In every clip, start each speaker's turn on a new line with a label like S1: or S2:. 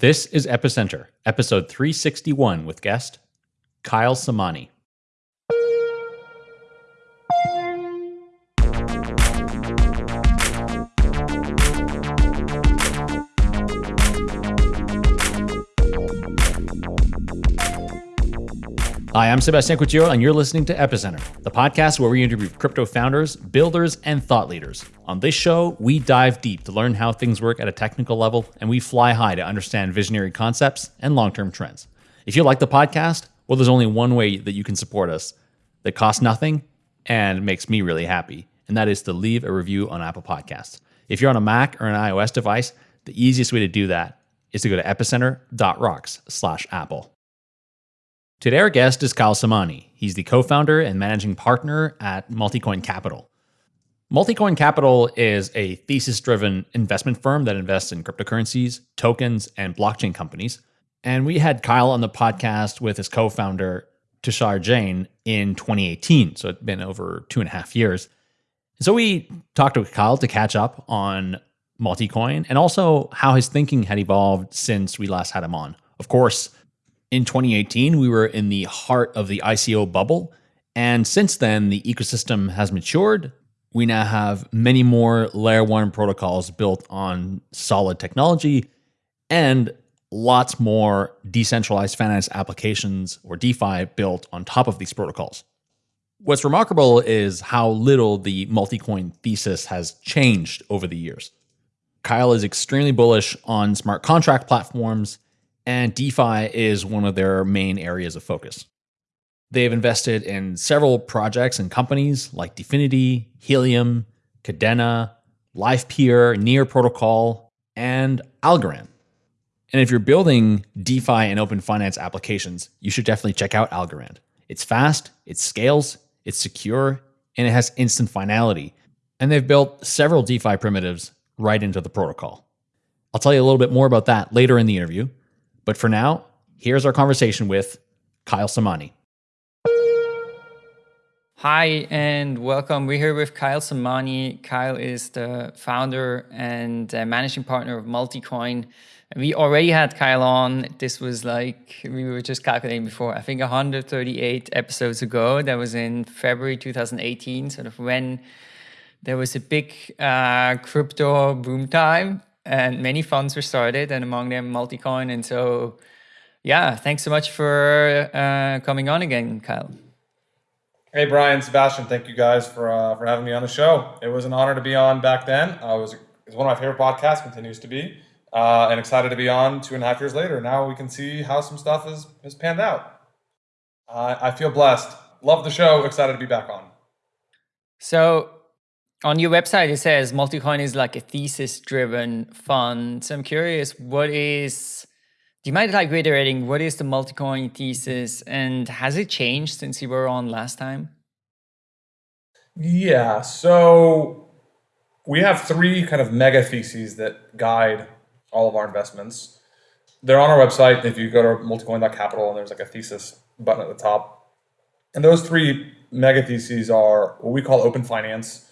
S1: This is Epicenter, episode 361 with guest Kyle Samani. Hi, I'm Sébastien Couture, and you're listening to Epicenter, the podcast where we interview crypto founders, builders, and thought leaders. On this show, we dive deep to learn how things work at a technical level, and we fly high to understand visionary concepts and long term trends. If you like the podcast, well, there's only one way that you can support us that costs nothing and makes me really happy, and that is to leave a review on Apple Podcasts. If you're on a Mac or an iOS device, the easiest way to do that is to go to epicenter.rocks slash Apple. Today, our guest is Kyle Samani. He's the co founder and managing partner at Multicoin Capital. Multicoin Capital is a thesis driven investment firm that invests in cryptocurrencies, tokens, and blockchain companies. And we had Kyle on the podcast with his co founder, Tushar Jain, in 2018. So it's been over two and a half years. So we talked to Kyle to catch up on Multicoin and also how his thinking had evolved since we last had him on. Of course, in 2018, we were in the heart of the ICO bubble. And since then, the ecosystem has matured. We now have many more layer one protocols built on solid technology and lots more decentralized finance applications or DeFi built on top of these protocols. What's remarkable is how little the Multicoin thesis has changed over the years. Kyle is extremely bullish on smart contract platforms and DeFi is one of their main areas of focus. They've invested in several projects and companies like Dfinity, Helium, Kadena, LivePeer, Near Protocol, and Algorand. And if you're building DeFi and open finance applications, you should definitely check out Algorand. It's fast, it scales, it's secure, and it has instant finality. And they've built several DeFi primitives right into the protocol. I'll tell you a little bit more about that later in the interview. But for now, here's our conversation with Kyle Samani.
S2: Hi, and welcome. We're here with Kyle Samani. Kyle is the founder and uh, managing partner of Multicoin. We already had Kyle on. This was like, we were just calculating before, I think 138 episodes ago. That was in February 2018, sort of when there was a big uh, crypto boom time and many funds were started and among them Multicoin. And so, yeah, thanks so much for uh, coming on again, Kyle.
S3: Hey, Brian, Sébastien, thank you guys for, uh, for having me on the show. It was an honor to be on back then. I was, it was one of my favorite podcasts, continues to be, uh, and excited to be on two and a half years later. Now we can see how some stuff is, is panned out. I feel blessed. Love the show. Excited to be back on.
S2: So on your website, it says Multicoin is like a thesis-driven fund. So I'm curious, what is, do you mind like reiterating, what is the Multicoin thesis and has it changed since you were on last time?
S3: Yeah, so we have three kind of mega theses that guide all of our investments. They're on our website. If you go to multicoin.capital and there's like a thesis button at the top. And those three mega theses are what we call open finance,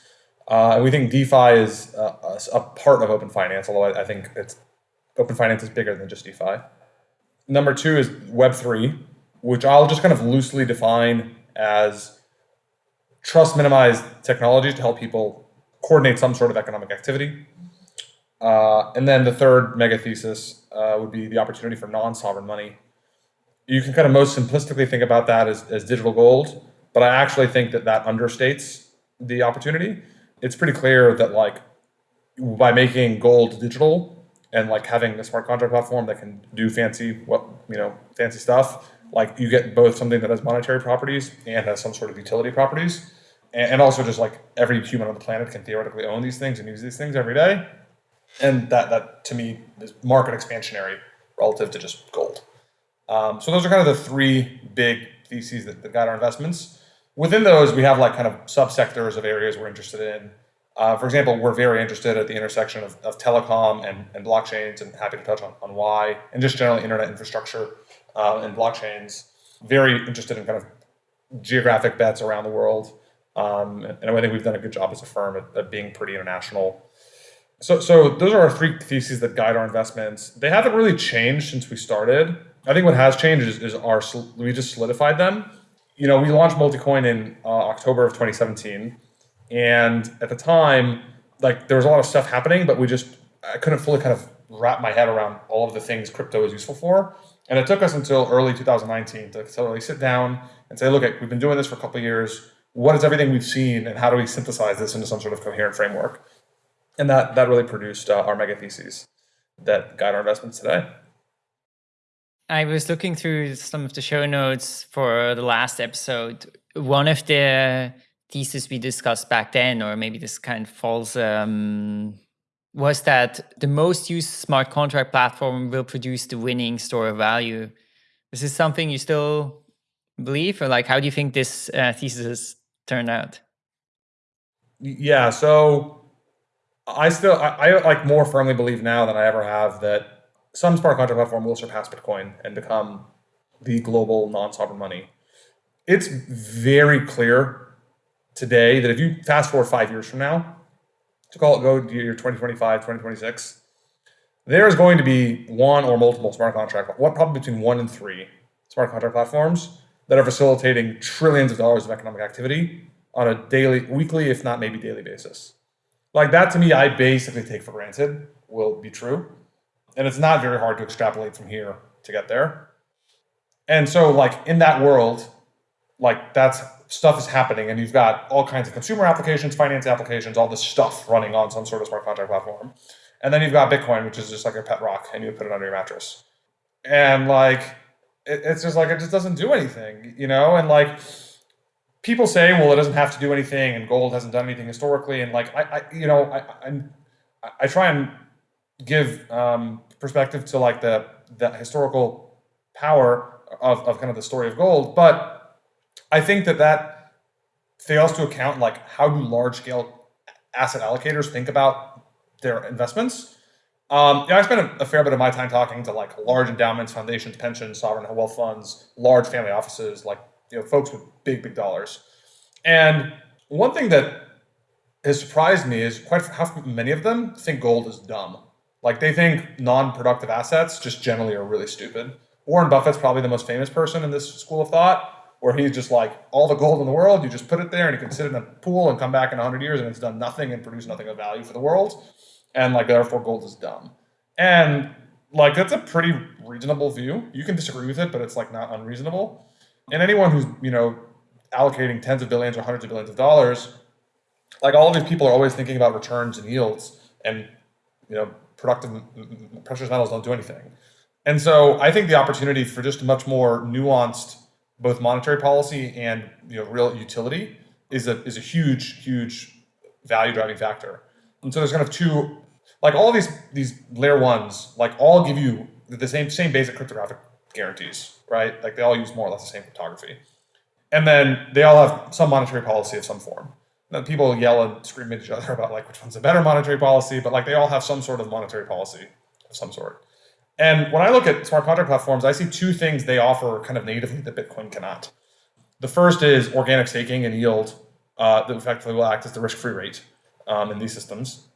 S3: uh, and we think DeFi is uh, a, a, part of open finance, although I, I, think it's open finance is bigger than just DeFi. Number two is Web3, which I'll just kind of loosely define as trust minimized technology to help people coordinate some sort of economic activity. Uh, and then the third mega thesis uh, would be the opportunity for non-sovereign money. You can kind of most simplistically think about that as, as digital gold, but I actually think that that understates the opportunity it's pretty clear that like by making gold digital and like having a smart contract platform that can do fancy what you know fancy stuff like you get both something that has monetary properties and has some sort of utility properties. And, also just like every human on the planet can theoretically own these things and use these things every day. And that that to me is market expansionary relative to just gold. Um, so those are kind of the three big theses that, that guide our investments Within those, we have like kind of subsectors of areas we're interested in. Uh, for example, we're very interested at the intersection of, of telecom and, and blockchains and happy to touch on, on why, and just generally internet infrastructure uh, and blockchains. Very interested in kind of geographic bets around the world. Um, and, I think we've done a good job as a firm at, at being pretty international. So, so those are our three theses that guide our investments. They haven't really changed since we started. I think what has changed is, is our we just solidified them. You know, we launched Multicoin in uh, October of 2017, and at the time, like there was a lot of stuff happening, but we just I couldn't fully kind of wrap my head around all of the things crypto is useful for. And it took us until early 2019 to really sit down and say, look, we've been doing this for a couple years. What is everything we've seen, and how do we synthesize this into some sort of coherent framework? And that that really produced uh, our mega theses that guide our investments today.
S2: I was looking through some of the show notes for the last episode. One of the theses we discussed back then, or maybe this kind of falls um, was that the most used smart contract platform will produce the winning store of value. Is this something you still believe, or like how do you think this uh, thesis turned out?
S3: Yeah, so I still I, I like more firmly believe now than I ever have that some smart contract platform will surpass Bitcoin and become the global non-sovereign money. It's very clear today that if you fast forward five years from now, to call it go to year 2025, 2026, there's going to be one or multiple smart contract, what probably between one and three smart contract platforms that are facilitating trillions of dollars of economic activity on a daily, weekly, if not maybe daily basis. Like that to me, I basically take for granted will be true. And it's not very hard to extrapolate from here to get there. And so like in that world, like that's stuff is happening and you've got all kinds of consumer applications, finance applications, all this stuff running on some sort of smart contract platform. And then you've got Bitcoin, which is just like a pet rock and you put it under your mattress. And like, it, it's just like, it just doesn't do anything, you know? And like, people say, well, it doesn't have to do anything and gold hasn't done anything historically. And like, I, I you know, I, I, I try and give um, perspective to like the, the historical power of, of kind of the story of gold. But I think that that fails to account like how do large scale asset allocators think about their investments. Um, yeah, I spend a, a, fair bit of my time talking to like large endowments, foundations, pensions, sovereign wealth funds, large family offices, like you know folks with big big dollars. And one thing that has surprised me is quite how many of them think gold is dumb. Like they think non-productive assets just generally are really stupid. Warren Buffett's probably the most famous person in this school of thought where he's just like all the gold in the world, you just put it there and you can sit in a pool and come back in 100 years and it's done nothing and produced nothing of value for the world. And like, therefore, gold is dumb. And like, that's a pretty reasonable view. You can disagree with it, but it's like not unreasonable. And anyone who's, you know, allocating tens of billions or hundreds of billions of dollars, like all these people are always thinking about returns and yields and, you know, productive precious metals don't do anything. And so I think the opportunity for just much more nuanced both monetary policy and you know real utility is a is a huge huge value driving factor. And so there's kind of two like all these these layer ones like all give you the same same basic cryptographic guarantees, right? Like they all use more or less the same cryptography. And then they all have some monetary policy of some form. People yell and scream at each other about like which one's a better monetary policy, but like they all have some sort of monetary policy of some sort. And when I look at smart contract platforms, I see two things they offer kind of natively that Bitcoin cannot. The first is organic staking and yield uh, that effectively will act as the risk-free rate um, in these systems,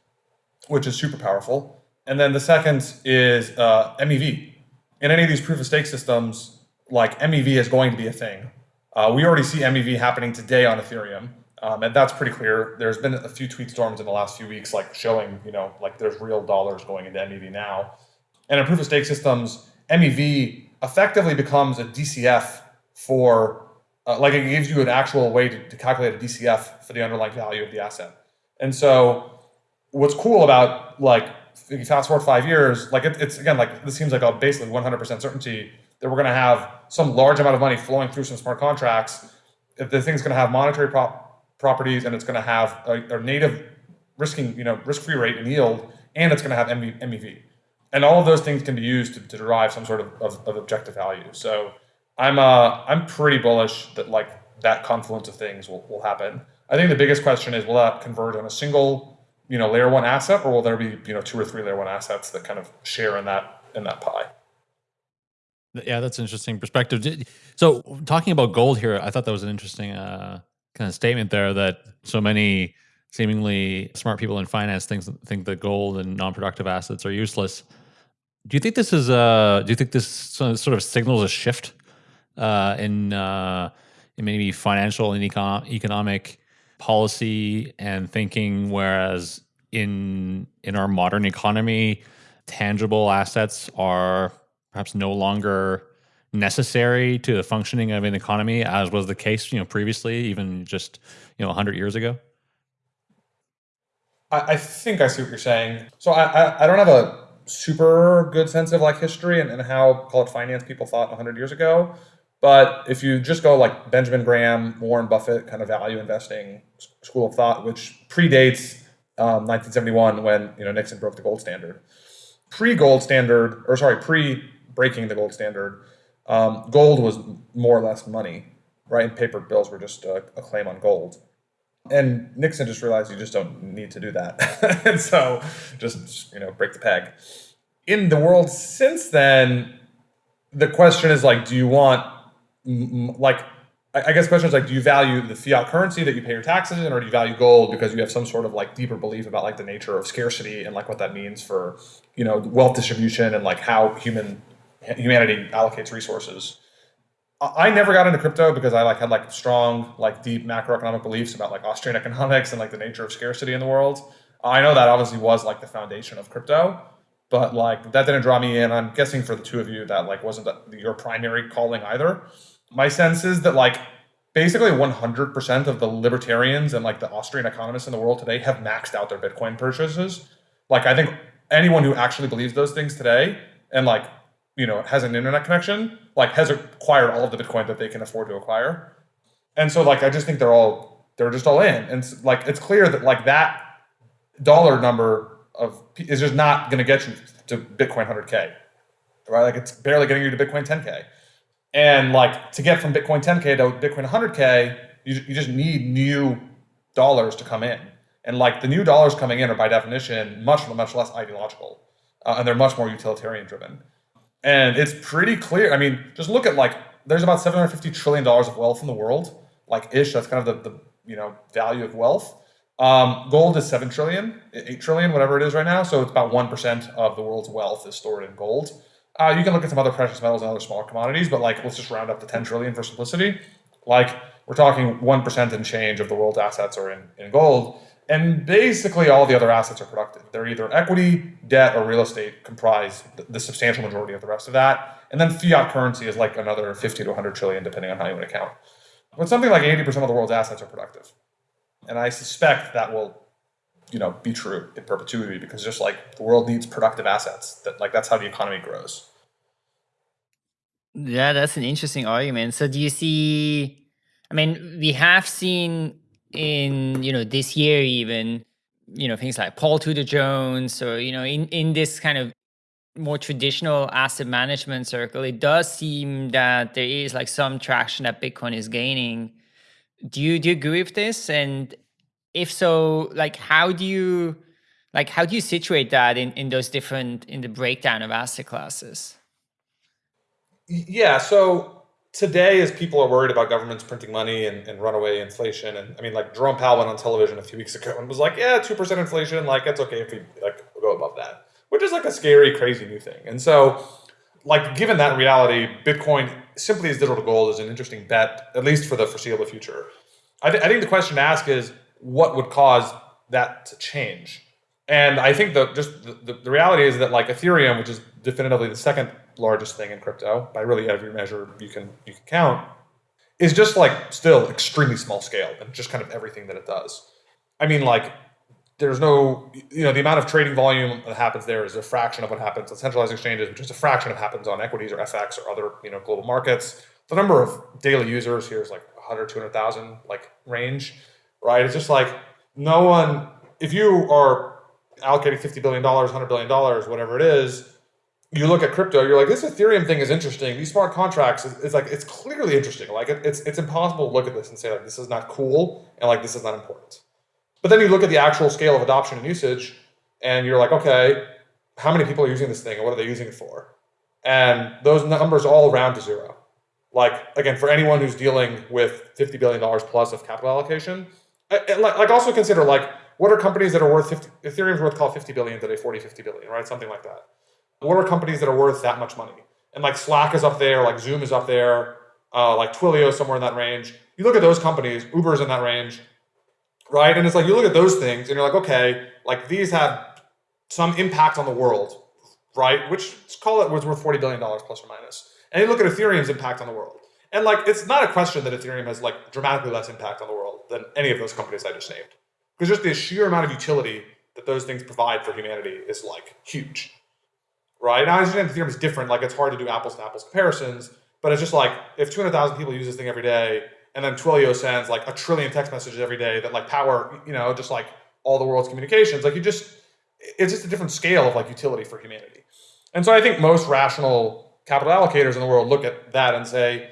S3: which is super powerful. And then the second is uh, MEV. In any of these proof of stake systems, like MEV is going to be a thing. Uh, we already see MEV happening today on Ethereum. Um, and that's pretty clear. There's been a few tweet storms in the last few weeks, like showing, you know, like there's real dollars going into MEV now. And in proof of stake systems, MEV effectively becomes a DCF for, uh, like it gives you an actual way to, to calculate a DCF for the underlying value of the asset. And so what's cool about like, fast forward five years, like it, it's again, like this seems like a basically 100% certainty that we're going to have some large amount of money flowing through some smart contracts. If the thing's going to have monetary prop properties and it's going to have a, a native risking, you know, risk-free rate and yield, and it's going to have MEV and all of those things can be used to, to derive some sort of, of, of, objective value. So I'm uh, I'm pretty bullish that like that confluence of things will, will happen. I think the biggest question is will that converge on a single you know layer one asset, or will there be you know two or three layer one assets that kind of share in that in that pie?
S1: Yeah, that's an interesting perspective. So talking about gold here, I thought that was an interesting uh, kind of statement there that so many seemingly smart people in finance think think that gold and non-productive assets are useless. Do you think this is a? Do you think this sort of signals a shift uh, in uh, in maybe financial and econ- economic policy and thinking? Whereas in in our modern economy, tangible assets are perhaps no longer necessary to the functioning of an economy, as was the case, you know, previously, even just you know, hundred years ago.
S3: I, I, think I see what you're saying. So I, I, I don't have a super good sense of like history and, and how call it finance people thought 100 years ago. But if you just go like Benjamin Graham, Warren Buffett, kind of value investing school of thought, which predates um, 1971 when you know Nixon broke the gold standard. Pre gold standard, or sorry, pre breaking the gold standard, um, gold was more or less money, right? And paper bills were just a, a claim on gold. And Nixon just realized you just don't need to do that. and so just, you know, break the peg. In the world since then, the question is like, do you want, like, I guess the question is like, do you value the fiat currency that you pay your taxes in, or do you value gold because you have some sort of like deeper belief about like the nature of scarcity and like what that means for, you know, wealth distribution and like how human humanity allocates resources. I never got into crypto because I like had like strong, like deep macroeconomic beliefs about like Austrian economics and like the nature of scarcity in the world. I know that obviously was like the foundation of crypto, but like that didn't draw me in. I'm guessing for the two of you that like wasn't your primary calling either. My sense is that like basically 100% of the libertarians and like the Austrian economists in the world today have maxed out their Bitcoin purchases. Like I think anyone who actually believes those things today and like you know, has an internet connection, like has acquired all of the Bitcoin that they can afford to acquire. And so like I just think they're all they're just all in. And like it's clear that like that dollar number of is just not going to get you to Bitcoin 100k. Right? Like it's barely getting you to Bitcoin 10k. And like to get from Bitcoin 10k to Bitcoin 100k, you, you just need new dollars to come in. And like the new dollars coming in are by definition much much less ideological, uh, and they're much more utilitarian driven. And it's pretty clear. I mean, just look at like there's about 750 trillion dollars of wealth in the world, like ish. That's kind of the, the you know value of wealth. Um, gold is seven trillion, eight trillion, whatever it is right now. So it's about one percent of the world's wealth is stored in gold. Uh, you can look at some other precious metals and other smaller commodities, but like let's just round up to 10 trillion for simplicity. Like we're talking one percent and change of the world's assets are in, in gold. And basically all the other assets are productive. They're either equity, debt, or real estate comprise the substantial majority of the rest of that. And then fiat currency is like another 50 to 100 trillion, depending on how you want to count. But something like 80% of the world's assets are productive. And I suspect that will, you know, be true in perpetuity because just like the world needs productive assets, that like that's how the economy grows.
S2: Yeah, that's an interesting argument. So do you see I mean, we have seen in you know this year even you know things like Paul Tudor Jones or you know in in this kind of more traditional asset management circle, it does seem that there is like some traction that Bitcoin is gaining. Do you do you agree with this? And if so, like how do you like how do you situate that in in those different in the breakdown of asset classes?
S3: Yeah, so today as people are worried about governments printing money and, and runaway inflation and i mean like jerome powell went on television a few weeks ago and was like yeah 2% inflation like it's okay if we like go above that which is like a scary crazy new thing. And so like given that reality bitcoin simply as digital gold is an interesting bet at least for the foreseeable future. I, th- I think the question to ask is what would cause that to change? And i think the just the, the reality is that like ethereum which is definitively the second largest thing in crypto by really every measure you can you can count is just like still extremely small scale and just kind of everything that it does. I mean, like there's no you know the amount of trading volume that happens there is a fraction of what happens on centralized exchanges, which is a fraction of what happens on equities or FX or other you know global markets. The number of daily users here is like 100, 200,000 like range, right? It's just like no one. If you are allocating 50 billion dollars, 100 billion dollars, whatever it is you look at crypto, you're like, this Ethereum thing is interesting. These smart contracts is, like, it's clearly interesting. Like, it, it's it's impossible to look at this and say like, this is not cool and like this is not important. But then you look at the actual scale of adoption and usage, and you're like, okay, how many people are using this thing and what are they using it for? And those numbers all round to zero. Like again, for anyone who's dealing with fifty billion dollars plus of capital allocation, like also consider like what are companies that are worth 50, Ethereum's worth call 50 billion today, 40, 50 billion, right? Something like that. What are companies that are worth that much money? And like Slack is up there, like Zoom is up there, uh, like Twilio somewhere in that range. You look at those companies, Uber's in that range, right? And it's like you look at those things and you're like, okay, like these have some impact on the world, right? Which let's call it was worth forty billion dollars plus or minus. And you look at Ethereum's impact on the world, and like it's not a question that Ethereum has like dramatically less impact on the world than any of those companies I just named, because just the sheer amount of utility that those things provide for humanity is like huge, right? Understand Ethereum is different, like it's hard to do apples to apples comparisons, but it's just like if two hundred thousand people use this thing every day and then Twilio sends like a trillion text messages every day that like power, you know, just like all the world's communications. Like you just, it's just a different scale of like utility for humanity. And so I think most rational capital allocators in the world look at that and say,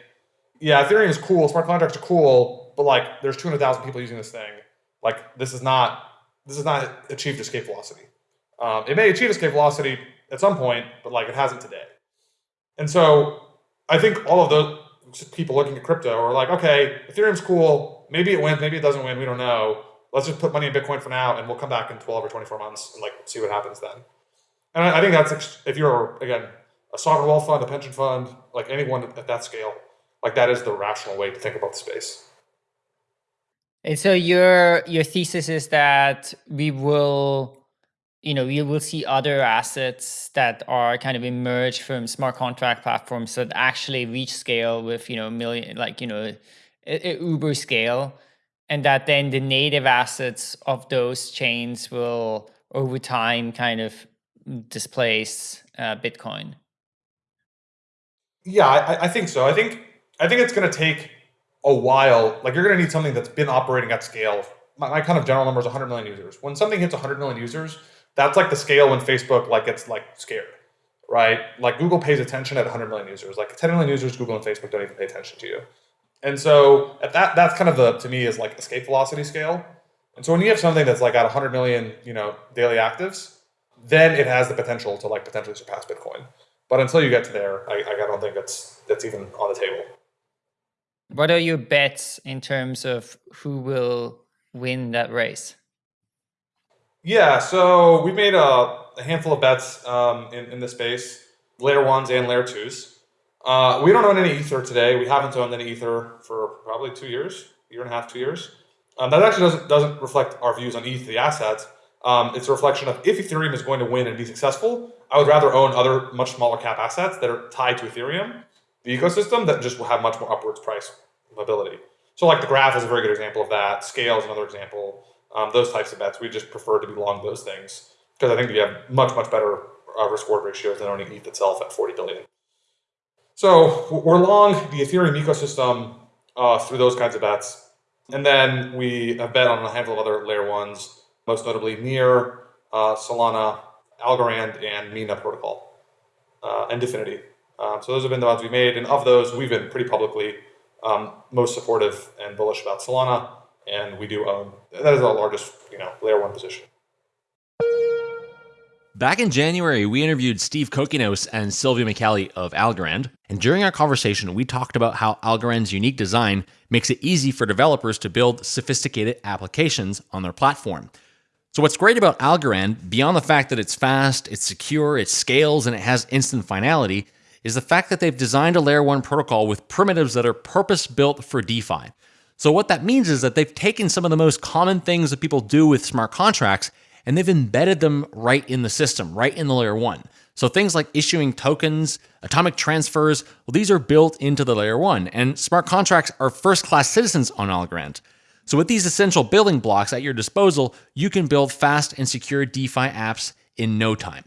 S3: yeah, Ethereum is cool, smart contracts are cool, but like there's 200,000 people using this thing. Like this is not, this is not achieved escape velocity. Um, it may achieve escape velocity at some point, but like it hasn't today. And so I think all of those people looking at crypto are like, okay, Ethereum's cool. Maybe it wins, maybe it doesn't win. We don't know. Let's just put money in Bitcoin for now, and we'll come back in 12 or 24 months and like see what happens then. And I, I think that's if you're again a sovereign wealth fund, a pension fund, like anyone at that scale, like that is the rational way to think about the space.
S2: And so your your thesis is that we will you know, you will see other assets that are kind of emerge from smart contract platforms that actually reach scale with, you know, million, like, you know, Uber scale. And that then the native assets of those chains will over time kind of displace uh, Bitcoin.
S3: Yeah, I, I think so. I think I think it's going to take a while. Like you're going to need something that's been operating at scale. My, my kind of general number is 100 million users. When something hits 100 million users, that's like the scale when Facebook like gets like scared, right? Like Google pays attention at 100 million users. Like 10 million users, Google and Facebook don't even pay attention to you. And so at that, that's kind of the to me is like escape velocity scale. And so when you have something that's like at 100 million, you know, daily actives, then it has the potential to like potentially surpass Bitcoin. But until you get to there, I, I don't think that's that's even on the table.
S2: What are your bets in terms of who will win that race?
S3: Yeah, so we've made a, a handful of bets um, in, in this space, layer ones and layer twos. Uh, we don't own any Ether today. We haven't owned any Ether for probably two years, year and a half, two years. Um, that actually doesn't, doesn't reflect our views on ETH, the asset. Um, it's a reflection of if Ethereum is going to win and be successful, I would rather own other much smaller cap assets that are tied to Ethereum, the ecosystem, that just will have much more upwards price mobility. So like the graph is a very good example of that. Skale is another example um, those types of bets. We just prefer to be long those things because I think we have much, much better uh, risk reward ratios than owning ETH itself at 40 billion. So we're long the Ethereum ecosystem uh, through those kinds of bets. And then we have bet on a handful of other layer ones, most notably Near, uh, Solana, Algorand, and Mina protocol, uh, and Dfinity. Um, so those have been the ones we made. And of those, we've been pretty publicly um, most supportive and bullish about Solana and we do um, own that is our largest, you know, layer one position.
S1: Back in January, we interviewed Steve Kokinos and Silvio Micali of Algorand. And during our conversation, we talked about how Algorand's unique design makes it easy for developers to build sophisticated applications on their platform. So, what's great about Algorand, beyond the fact that it's fast, it's secure, it scales, and it has instant finality, is the fact that they've designed a layer one protocol with primitives that are purpose built for DeFi. So, what that means is that they've taken some of the most common things that people do with smart contracts and they've embedded them right in the system, right in the layer one. So, things like issuing tokens, atomic transfers, well, these are built into the layer one. And smart contracts are first class citizens on Algorand. So, with these essential building blocks at your disposal, you can build fast and secure DeFi apps in no time.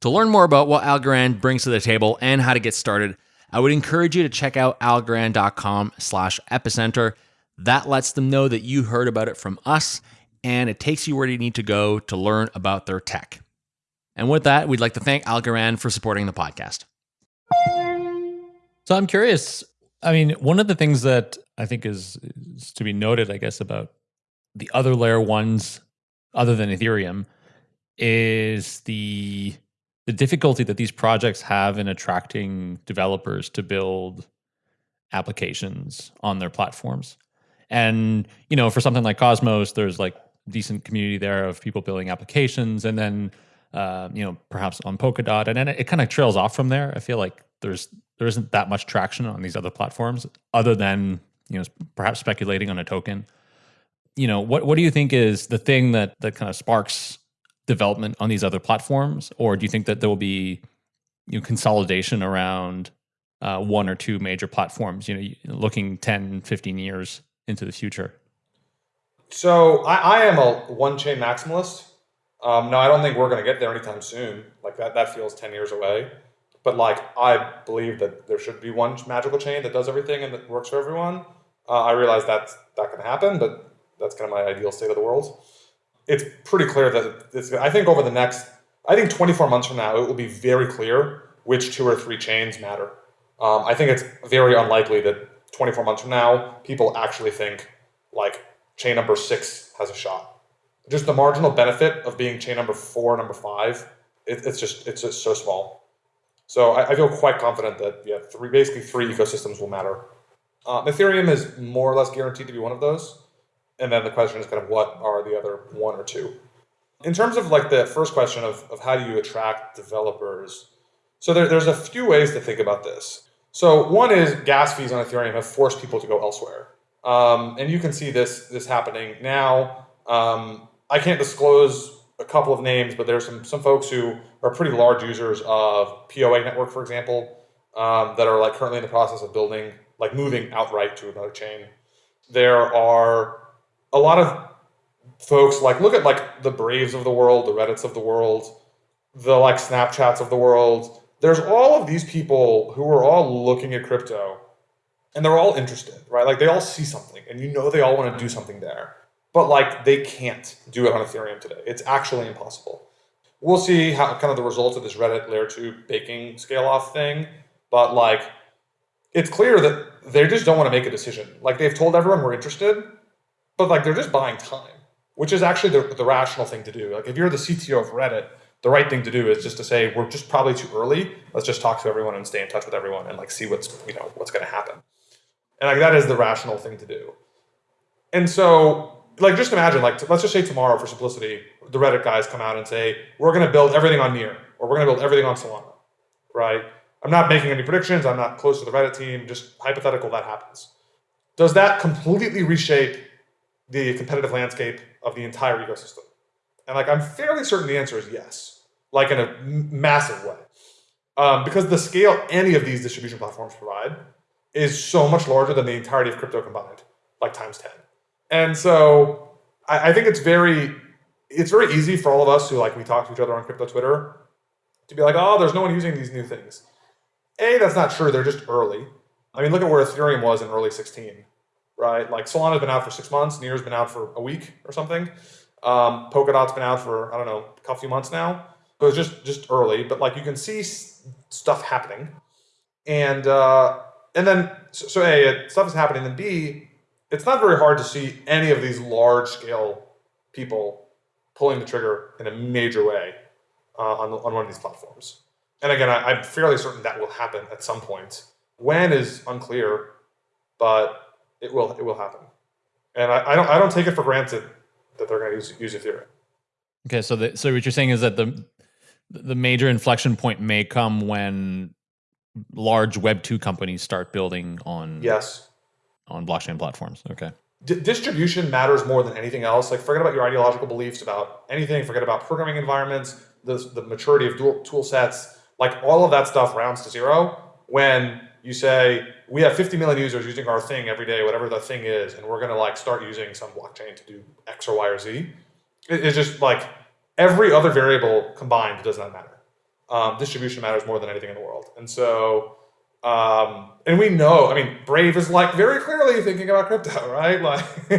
S1: To learn more about what Algorand brings to the table and how to get started, I would encourage you to check out algorand.com slash epicenter. That lets them know that you heard about it from us, and it takes you where you need to go to learn about their tech. And with that, we'd like to thank Algorand for supporting the podcast. So I'm curious. I mean, one of the things that I think is, is to be noted, I guess, about the other layer ones other than Ethereum is the the difficulty that these projects have in attracting developers to build applications on their platforms. And, you know, for something like Cosmos, there's like decent community there of people building applications, and then uh, you know perhaps on Polkadot, and then it, it kind of trails off from there. I feel like there's there isn't that much traction on these other platforms, other than you know perhaps speculating on a token. You know what what do you think is the thing that that kind of sparks development on these other platforms, or do you think that there will be you know, consolidation around uh, one or two major platforms? You know, looking 10, 15 years into the future.
S3: So I, I am a one chain maximalist. Um, no, I don't think we're going to get there anytime soon. Like that, that feels 10 years away. But like, I believe that there should be one magical chain that does everything and that works for everyone. Uh, I realize that's going to happen, but that's kind of my ideal state of the world. It's pretty clear that it's, I think over the next, I think 24 months from now, it will be very clear which two or three chains matter. Um, I think it's very unlikely that 24 months from now, people actually think like chain number six has a shot. Just the marginal benefit of being chain number four, number five, it, it's just it's just so small. So I, I, feel quite confident that yeah, three basically three ecosystems will matter. Uh, Ethereum is more or less guaranteed to be one of those, and then the question is kind of what are the other one or two. In terms of like the first question of, of how do you attract developers, so there, there's a few ways to think about this. So one is gas fees on Ethereum have forced people to go elsewhere. Um, and you can see this this happening now. Um, I can't disclose a couple of names, but there's some some folks who are pretty large users of POA network, for example, um, that are like currently in the process of building, like moving outright to another chain. There are a lot of folks like look at like the Braves of the world, the Reddits of the world, the like Snapchats of the world. There's all of these people who are all looking at crypto and they're all interested, right? Like they all see something and you know they all want to do something there. But like they can't do it on Ethereum today. It's actually impossible. We'll see how kind of the results of this Reddit layer two baking scale off thing. But like it's clear that they just don't want to make a decision. Like they've told everyone we're interested, but like they're just buying time, which is actually the, the rational thing to do. Like if you're the CTO of Reddit, the right thing to do is just to say we're just probably too early. Let's just talk to everyone and stay in touch with everyone and like see what's you know what's going to happen. And like that is the rational thing to do. And so, like, just imagine, like, let's just say tomorrow, for simplicity, the Reddit guys come out and say, we're going to build everything on Near, or we're going to build everything on Solana, right? I'm not making any predictions. I'm not close to the Reddit team. Just hypothetical that happens. Does that completely reshape the competitive landscape of the entire ecosystem? And like, I'm fairly certain the answer is yes, like in a massive way. Um, because the scale any of these distribution platforms provide is so much larger than the entirety of crypto combined, like times 10. And so I, I think it's very, it's very easy for all of us who like, we talk to each other on crypto Twitter to be like, oh, there's no one using these new things. A, that's not true. They're just early. I mean, look at where Ethereum was in early 16, right? Like Solana's been out for six months, Near's been out for a week or something. Um, Polkadot's been out for, I don't know, a couple few months now. So it's just, just early, but like you can see stuff happening. And, uh, and then so, so A, stuff is happening, and B, it's not very hard to see any of these large scale people pulling the trigger in a major way uh, on, on one of these platforms. And again, I, I'm fairly certain that will happen at some point. When is unclear, but it will it will happen. And I, I don't I don't take it for granted that they're going to use use Ethereum.
S1: Okay, so the, so what you're saying is that the the major inflection point may come when large Web two companies start building on
S3: yes
S1: on blockchain platforms. Okay.
S3: D- distribution matters more than anything else. Like forget about your ideological beliefs about anything. Forget about programming environments, the the maturity of dual tool sets. Like all of that stuff rounds to zero when you say we have 50 million users using our thing every day, whatever the thing is, and we're going to like start using some blockchain to do X or Y or Z. It, it's just like every other variable combined does not matter um, distribution matters more than anything in the world. And so, um, and we know, I mean, Brave is like very clearly thinking about crypto, right? Like,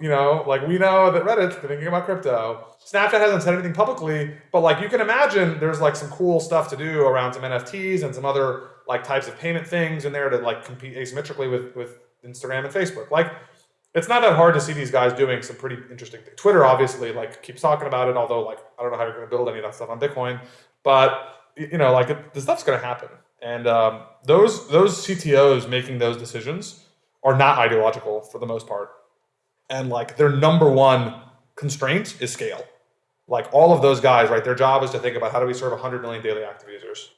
S3: you know, like we know that Reddit's thinking about crypto. Snapchat hasn't said anything publicly, but like you can imagine there's like some cool stuff to do around some NFTs and some other like types of payment things in there to like compete asymmetrically with, with Instagram and Facebook. Like, it's not that hard to see these guys doing some pretty interesting things. Twitter obviously like keeps talking about it, although like I don't know how you're going to build any of that stuff on Bitcoin. But you know, like the stuff's going to happen, and um, those those CTOs making those decisions are not ideological for the most part, and like their number one constraint is scale. Like all of those guys, right? Their job is to think about how do we serve 100 million daily active users.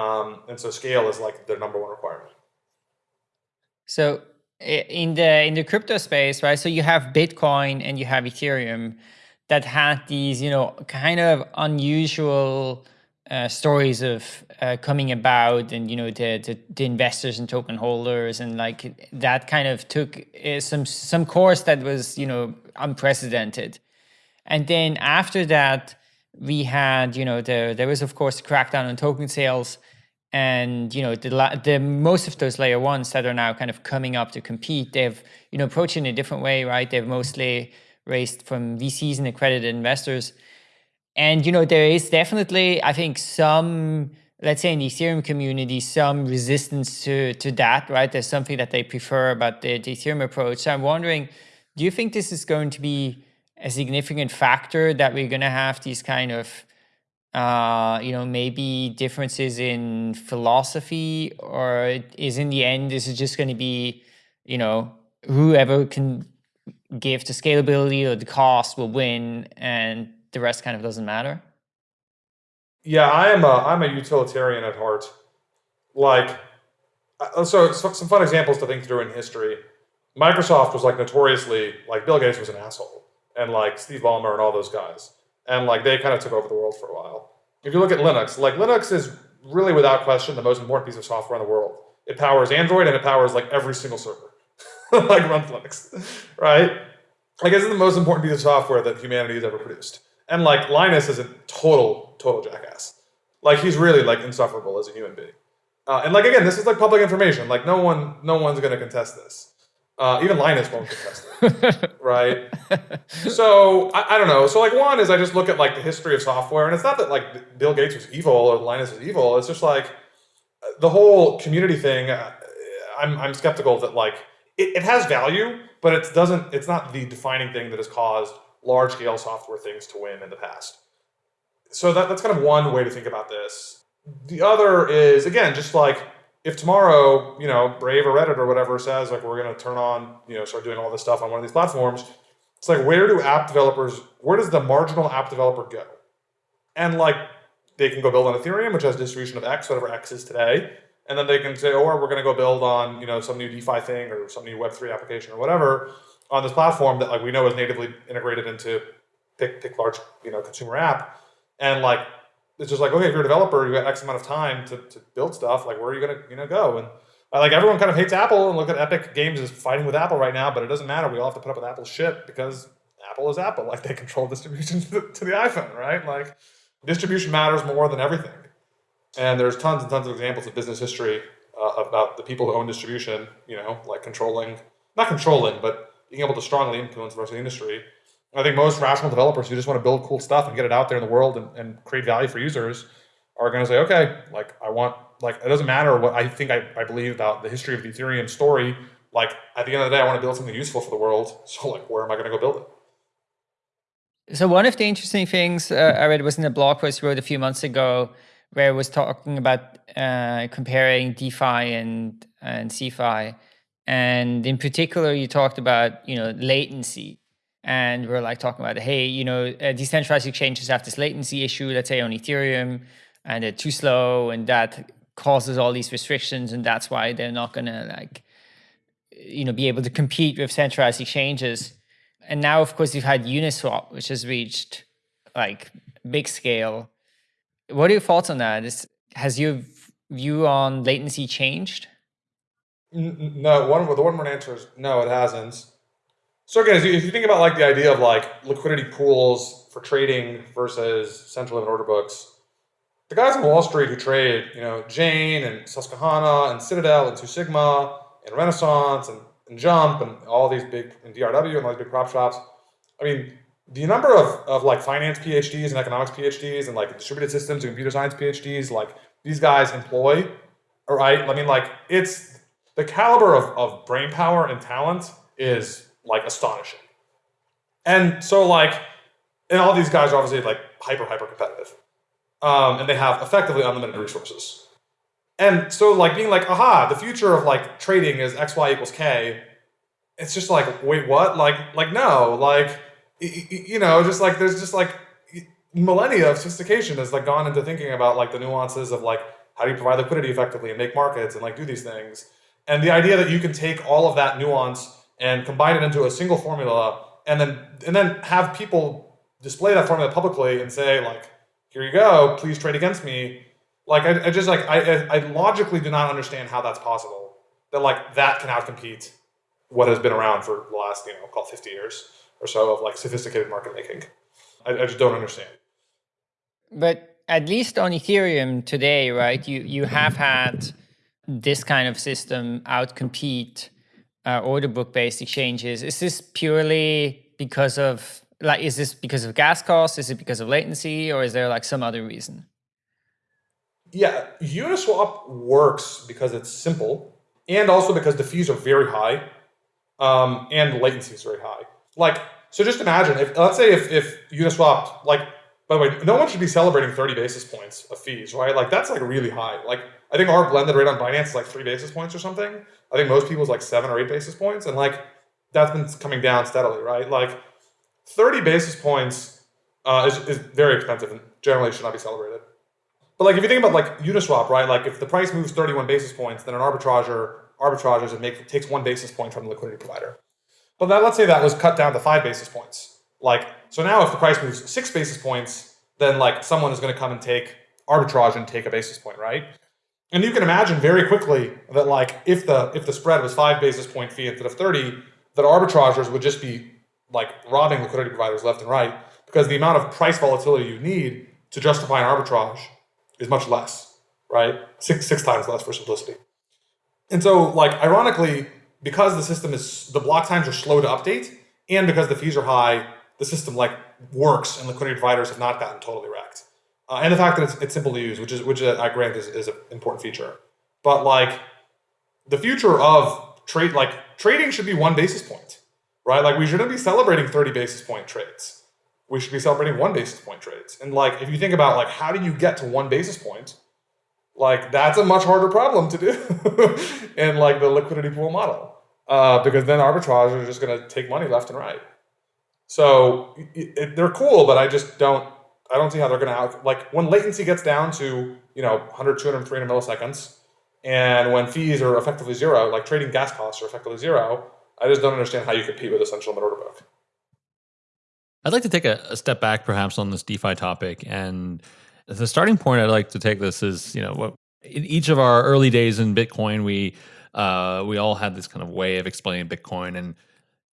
S3: Um, and so scale is like their number one requirement.
S2: So in the in the crypto space, right? So you have Bitcoin and you have Ethereum that had these, you know, kind of unusual uh, stories of uh, coming about and you know the, the, the investors and token holders and like that kind of took uh, some some course that was you know unprecedented and then after that we had you know the there was of course crackdown on token sales and you know the the most of those layer ones that are now kind of coming up to compete they've you know approached in a different way right they've mostly raised from VCs and accredited investors and you know, there is definitely, I think, some, let's say in the Ethereum community, some resistance to to that, right? There's something that they prefer about the, the Ethereum approach. So I'm wondering, do you think this is going to be a significant factor that we're going to have these kind of uh, you know, maybe differences in philosophy, or is in the end, this is just going to be, you know, whoever can give the scalability or the cost will win, and the rest kind of doesn't matter?
S3: Yeah, I am a I'm a utilitarian at heart. Like, uh, so, so some fun examples to think through in history. Microsoft was like notoriously like Bill Gates was an asshole, and like Steve Ballmer and all those guys, and like they kind of took over the world for a while. If you look at Linux, like Linux is really without question the most important piece of software in the world. It powers Android and it powers like every single server, like runs Linux, right? Like it's the most important piece of software that humanity has ever produced. And like Linus is a total, total jackass. Like he's really like insufferable as a human being. Uh, and like again, this is like public information. Like no one, no one's gonna contest this. Uh, even Linus won't contest it, right? So I, I, don't know. So like one is I just look at like the history of software, and it's not that like Bill Gates was evil or Linus is evil. It's just like the whole community thing. Uh, I'm I'm skeptical that like it, it has value, but it doesn't. It's not the defining thing that has caused large scale software things to win in the past. So that, that's kind of one way to think about this. The other is, again, just like if tomorrow, you know, Brave or Reddit or whatever says like we're going to turn on, you know, start doing all this stuff on one of these platforms, it's like where do app developers, where does the marginal app developer go? And like they can go build on Ethereum, which has distribution of X, whatever X is today. And then they can say, or oh, we're going to go build on, you know, some new DeFi thing or some new Web3 application or whatever on this platform that like we know is natively integrated into pick pick large you know consumer app, and like it's just like okay, if you're a developer, you got X amount of time to, to build stuff. Like where are you gonna you know go? And uh, like everyone kind of hates Apple and look at Epic Games is fighting with Apple right now, but it doesn't matter. We all have to put up with Apple's shit because Apple is Apple. Like they control distribution to the, to the iPhone, right? Like distribution matters more than everything. And there's tons and tons of examples of business history uh, about the people who own distribution, you know, like controlling, not controlling, but being able to strongly influence the rest of the industry. I think most rational developers who just want to build cool stuff and get it out there in the world and, and create value for users are going to say, okay, like I want, like it doesn't matter what I think I, I believe about the history of the Ethereum story. Like at the end of the day, I want to build something useful for the world. So like, where am I going to go build it?
S2: So one of the interesting things uh, I read was in a blog post you wrote a few months ago, where it was talking about uh, comparing DeFi and and CeFi, and in particular, you talked about, you know, latency. And we're like talking about, hey, you know, uh, decentralized exchanges have this latency issue, let's say on Ethereum, and they're too slow, and that causes all these restrictions, and that's why they're not gonna like, you know, be able to compete with centralized exchanges. And now, of course, you've had Uniswap, which has reached like big scale. What are your thoughts on that? Is, has your view on latency changed?
S3: No, one the one word answer is no, it hasn't. So again, if you, think about like the idea of like liquidity pools for trading versus central limit order books, the guys on Wall Street who trade, you know, Jane and Susquehanna and Citadel and Two Sigma and Renaissance and, and Jump and all these big and DRW and all these big prop shops. I mean, the number of, of like finance PhDs and economics PhDs and like distributed systems and computer science PhDs like these guys employ, all right? I mean, like it's the caliber of, of brain power and talent is like astonishing. And so like, and all these guys are obviously like hyper, hyper competitive. Um, and they have effectively unlimited resources. And so like being like, aha, the future of like trading is X, Y equals K. It's just like, wait, what? Like, like no, like you know, just like there's just like millennia of sophistication has like gone into thinking about like the nuances of like how do you provide liquidity effectively and make markets and like do these things. And the idea that you can take all of that nuance and combine it into a single formula and then and then have people display that formula publicly and say like, here you go, please trade against me. Like I, I just like I, I logically do not understand how that's possible. That like that can outcompete what has been around for the last, you know, call 50 years or so of like sophisticated market making. I, I just don't understand.
S2: But at least on Ethereum today, right? You you have had this kind of system outcompete uh, order book based exchanges. Is this purely because of like is this because of gas costs? Is it because of latency, or is there like some other reason?
S3: Yeah, Uniswap works because it's simple, and also because the fees are very high, um, and latency is very high. Like, so just imagine if let's say if if Uniswap like by the way, no one should be celebrating 30 basis points of fees, right? Like that's like really high. Like I think our blended rate on Binance is like three basis points or something. I think most people's like seven or eight basis points. And like that's been coming down steadily, right? Like 30 basis points uh, is, is very expensive and generally should not be celebrated. But like if you think about like Uniswap, right? Like if the price moves 31 basis points, then an arbitrager arbitrages and make, takes one basis point from the liquidity provider. But then let's say that was cut down to five basis points. Like so now if the price moves six basis points, then like someone is going to come and take arbitrage and take a basis point, right? And you can imagine very quickly that like if the if the spread was five basis point fee instead of 30, that arbitragers would just be like robbing liquidity providers left and right because the amount of price volatility you need to justify an arbitrage is much less, right? Six six times less for simplicity. And so like ironically, because the system is the block times are slow to update and because the fees are high, the system like works and liquidity providers have not gotten totally wrecked. Uh, and the fact that it's, it's simple to use, which is which I grant is, is an important feature. But like the future of trade, like trading should be one basis point, right? Like we shouldn't be celebrating 30 basis point trades. We should be celebrating one basis point trades. And like if you think about like how do you get to one basis point, like that's a much harder problem to do in like the liquidity pool model. Uh, because then arbitrage are just going to take money left and right. So it, it, they're cool, but I just don't, I don't see how they're going to out, like when latency gets down to, you know, 100, 200, 300 milliseconds, and when fees are effectively zero, like trading gas costs are effectively zero, I just don't understand how you compete with essential order book.
S1: I'd like to take a, a, step back perhaps on this DeFi topic. And the starting point I'd like to take this is, you know, what in each of our early days in Bitcoin, we uh, we all had this kind of way of explaining Bitcoin and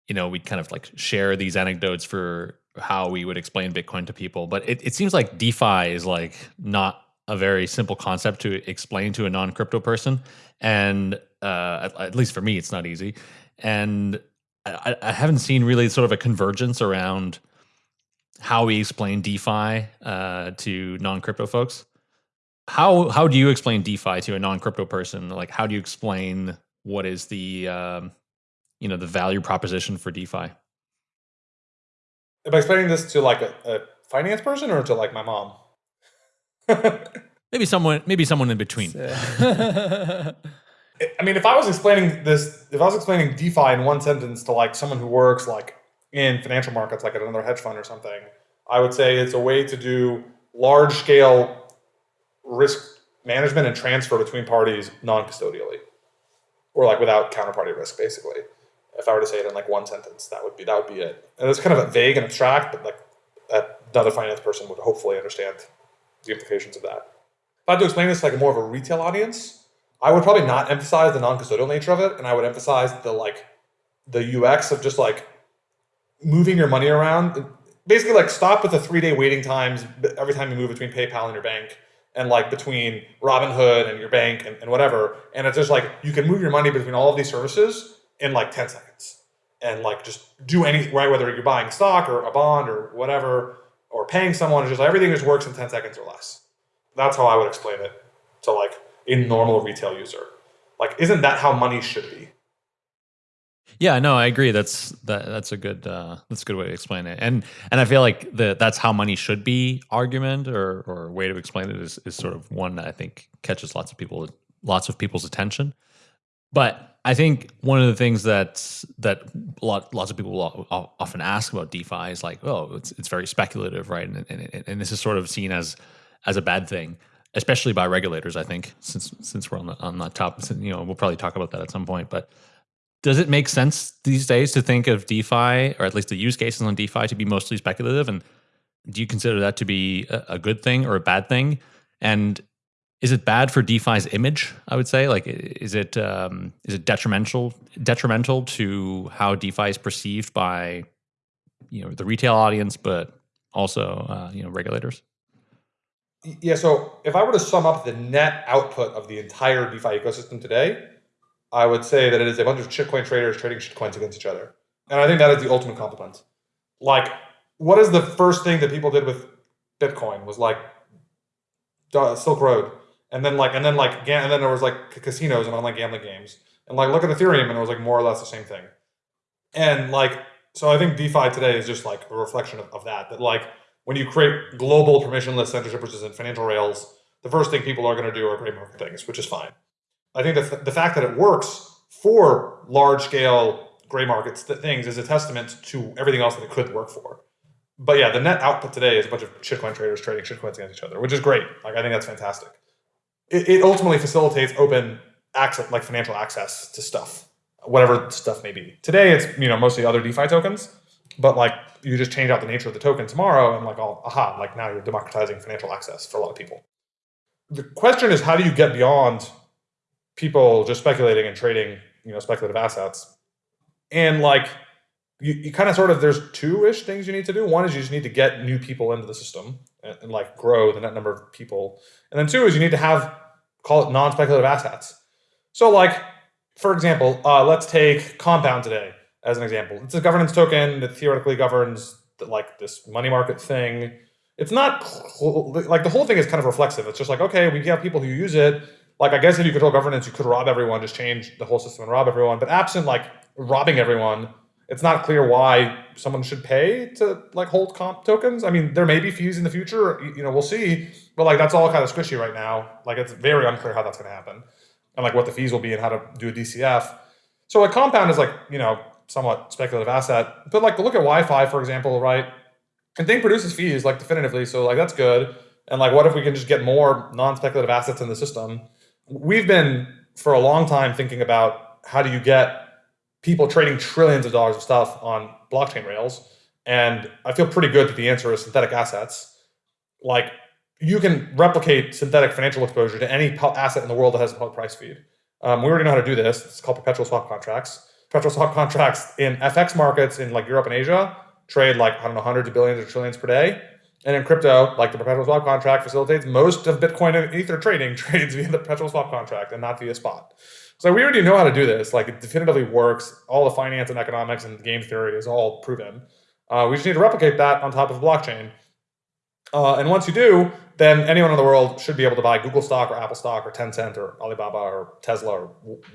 S1: you know, we'd kind of like share these anecdotes for how we would explain Bitcoin to people. But it, it seems like DeFi is like not a very simple concept to explain to a non crypto person. And uh, at, at, least for me, it's not easy. And I, I, haven't seen really sort of a convergence around how we explain DeFi uh, to non crypto folks. How how do you explain DeFi to a non crypto person? Like, how do you explain what is the um, you know the value proposition for DeFi? Am
S3: I explaining this to like a, a finance person or to like my mom?
S1: maybe someone, maybe someone in between.
S3: I mean, if I was explaining this, if I was explaining DeFi in one sentence to like someone who works like in financial markets, like at another hedge fund or something, I would say it's a way to do large scale risk management and transfer between parties non-custodially or like without counterparty risk, basically if I were to say it in like one sentence, that would be that would be it. And it's kind of vague and abstract, but like another finance person would hopefully understand the implications of that. If I had to explain this to like more of a retail audience, I would probably not emphasize the non-custodial nature of it, and I would emphasize the like the UX of just like moving your money around. Basically, like stop with the three-day waiting times every time you move between PayPal and your bank, and like between Robinhood and your bank and, and whatever. And it's just like you can move your money between all of these services in like 10 seconds and like just do any right whether you're buying stock or a bond or whatever or paying someone just everything just works in 10 seconds or less that's how i would explain it to like a normal retail user like isn't that how money should be
S1: yeah, no, I agree. That's that. That's a good. Uh, that's a good way to explain it. And and I feel like the that's how money should be argument or or way to explain it is is sort of one that I think catches lots of people lots of people's attention. But I think one of the things that that lot, lots of people often ask about DeFi is like, oh, it's it's very speculative, right? And, and and this is sort of seen as as a bad thing, especially by regulators. I think since since we're on the on the top, you know, we'll probably talk about that at some point. But does it make sense these days to think of DeFi, or at least the use cases on DeFi, to be mostly speculative? And do you consider that to be a, a good thing or a bad thing? And is it bad for DeFi's image? I would say, like, is it um, is it detrimental detrimental to how DeFi is perceived by you know the retail audience, but also uh, you know regulators?
S3: Yeah. So if I were to sum up the net output of the entire DeFi ecosystem today, I would say that it is a bunch of shitcoin traders trading shitcoins against each other, and I think that is the ultimate compliment. Like, what is the first thing that people did with Bitcoin? Was like Silk Road and then like and then like and then there was like casinos and online gambling games. And like look at ethereum and it was like more or less the same thing. And like so i think defi today is just like a reflection of, of that that like when you create global permissionless censorship in financial rails the first thing people are going to do are create market things which is fine. I think that the fact that it works for large scale gray markets things is a testament to everything else that it could work for. But yeah the net output today is a bunch of shitcoin traders trading shitcoins against each other which is great. Like i think that's fantastic it, it ultimately facilitates open access, like financial access to stuff, whatever stuff may be. Today, it's you know mostly other DeFi tokens, but like you just change out the nature of the token tomorrow, and like all aha, like now you're democratizing financial access for a lot of people. The question is, how do you get beyond people just speculating and trading, you know, speculative assets, and like you, you kind of sort of there's two-ish things you need to do. One is you just need to get new people into the system and, and like grow the net number of people. And then two is you need to have call it non-speculative assets. So like, for example, uh, let's take Compound today as an example. It's a governance token that theoretically governs the, like this money market thing. It's not like the whole thing is kind of reflexive. It's just like, okay, we have people who use it. Like, I guess if you control governance, you could rob everyone, just change the whole system and rob everyone. But absent like robbing everyone, it's not clear why someone should pay to like hold comp tokens. I mean, there may be fees in the future, you know, we'll see, but like that's all kind of squishy right now. Like it's very unclear how that's going to happen and like what the fees will be and how to do a DCF. So a compound is like, you know, somewhat speculative asset, but like look at YFI, for example, right? And thing produces fees like definitively. So like that's good. And like, what if we can just get more non-speculative assets in the system? We've been for a long time thinking about how do you get people trading trillions of dollars of stuff on blockchain rails. And I feel pretty good that the answer is synthetic assets. Like you can replicate synthetic financial exposure to any asset in the world that has a public price feed. Um, we already know how to do this. It's called perpetual swap contracts. Perpetual swap contracts in FX markets in like Europe and Asia trade like, I don't know, hundreds of billions or trillions per day. And in crypto, like the perpetual swap contract facilitates most of Bitcoin and Ether trading trades via the perpetual swap contract and not via spot. So we already know how to do this. Like it definitively works. All the finance and economics and game theory is all proven. Uh, we just need to replicate that on top of blockchain. Uh, and once you do, then anyone in the world should be able to buy Google stock or Apple stock or Tencent or Alibaba or Tesla or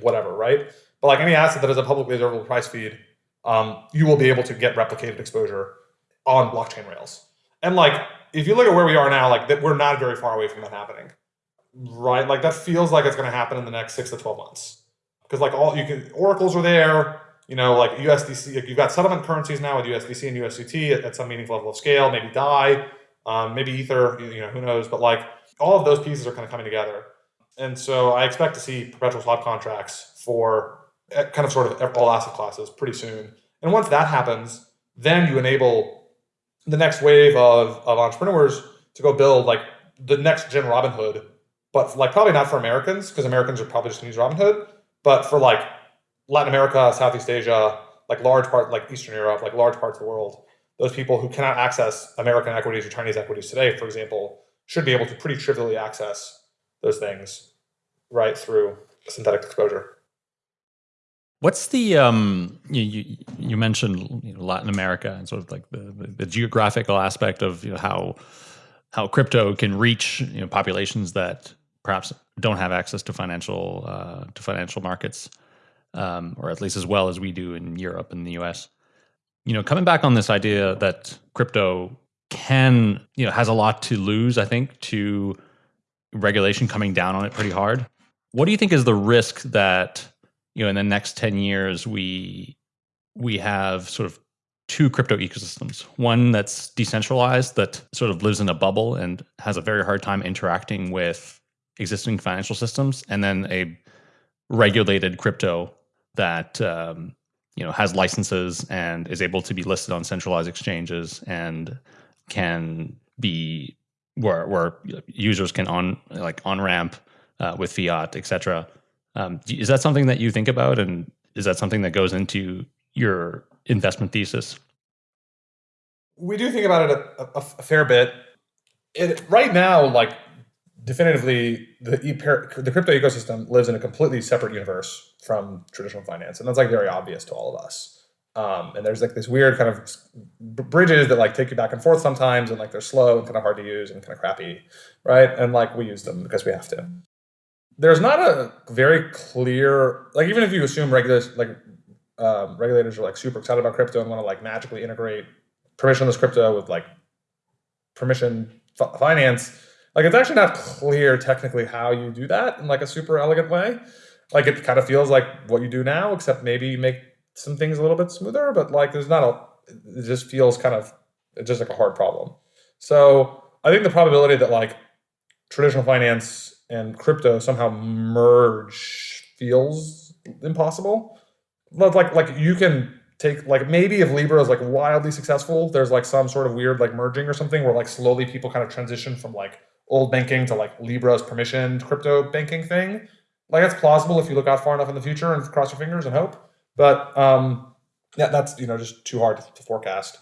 S3: whatever, right? But like any asset that has a publicly observable price feed, um, you will be able to get replicated exposure on blockchain rails. And like, if you look at where we are now, like that, we're not very far away from that happening, right? Like that feels like it's going to happen in the next six to 12 months. Because like all you can, oracles are there, you know, like USDC, you've got settlement currencies now with USDC and USDT at, at some meaningful level of scale, maybe DAI, um, maybe Ether, you know, who knows? But like all of those pieces are kind of coming together. And so I expect to see perpetual swap contracts for eh, kind of sort of all asset classes pretty soon. And once that happens, then you enable the next wave of, of entrepreneurs to go build like the next gen Robinhood, but like probably not for Americans because Americans are probably just going to use Robinhood, but for like Latin America, Southeast Asia, like large part, like Eastern Europe, like large parts of the world, those people who cannot access American equities or Chinese equities today, for example, should be able to pretty trivially access those things right through synthetic exposure.
S1: What's the um you you, mentioned you know, Latin America and sort of like the, the, the geographical aspect of you know, how how crypto can reach you know populations that perhaps don't have access to financial uh, to financial markets, um, or at least as well as we do in Europe and the U.S. You know, coming back on this idea that crypto can you know has a lot to lose, I think, to regulation coming down on it pretty hard. What do you think is the risk that you know in the next 10 years we we have sort of two crypto ecosystems one that's decentralized that sort of lives in a bubble and has a very hard time interacting with existing financial systems and then a regulated crypto that um, you know has licenses and is able to be listed on centralized exchanges and can be where where users can on like on ramp uh, with fiat, etc. Um, is that something that you think about, and is that something that goes into your investment thesis?
S3: We do think about it a, a, a fair bit. It, right now, like definitively, the the crypto ecosystem lives in a completely separate universe from traditional finance, and that's like very obvious to all of us. Um, and there's like this weird kind of bridges that like take you back and forth sometimes, and like they're slow and kind of hard to use and kind of crappy, right? And like we use them because we have to. There's not a very clear like even if you assume regulators like um, regulators are like super excited about crypto and want to like magically integrate permissionless crypto with like permission finance, like it's actually not clear technically how you do that in like a super elegant way. Like it kind of feels like what you do now, except maybe you make some things a little bit smoother, but like there's not a, it just feels kind of, just like a hard problem. So I think the probability that like traditional finance and crypto somehow merge feels impossible. Like, like you can take like maybe if Libra is like wildly successful, there's like some sort of weird like merging or something where like slowly people kind of transition from like old banking to like Libra's permissioned crypto banking thing. Like that's plausible if you look out far enough in the future and cross your fingers and hope. But um, yeah, that's you know just too hard to, to forecast.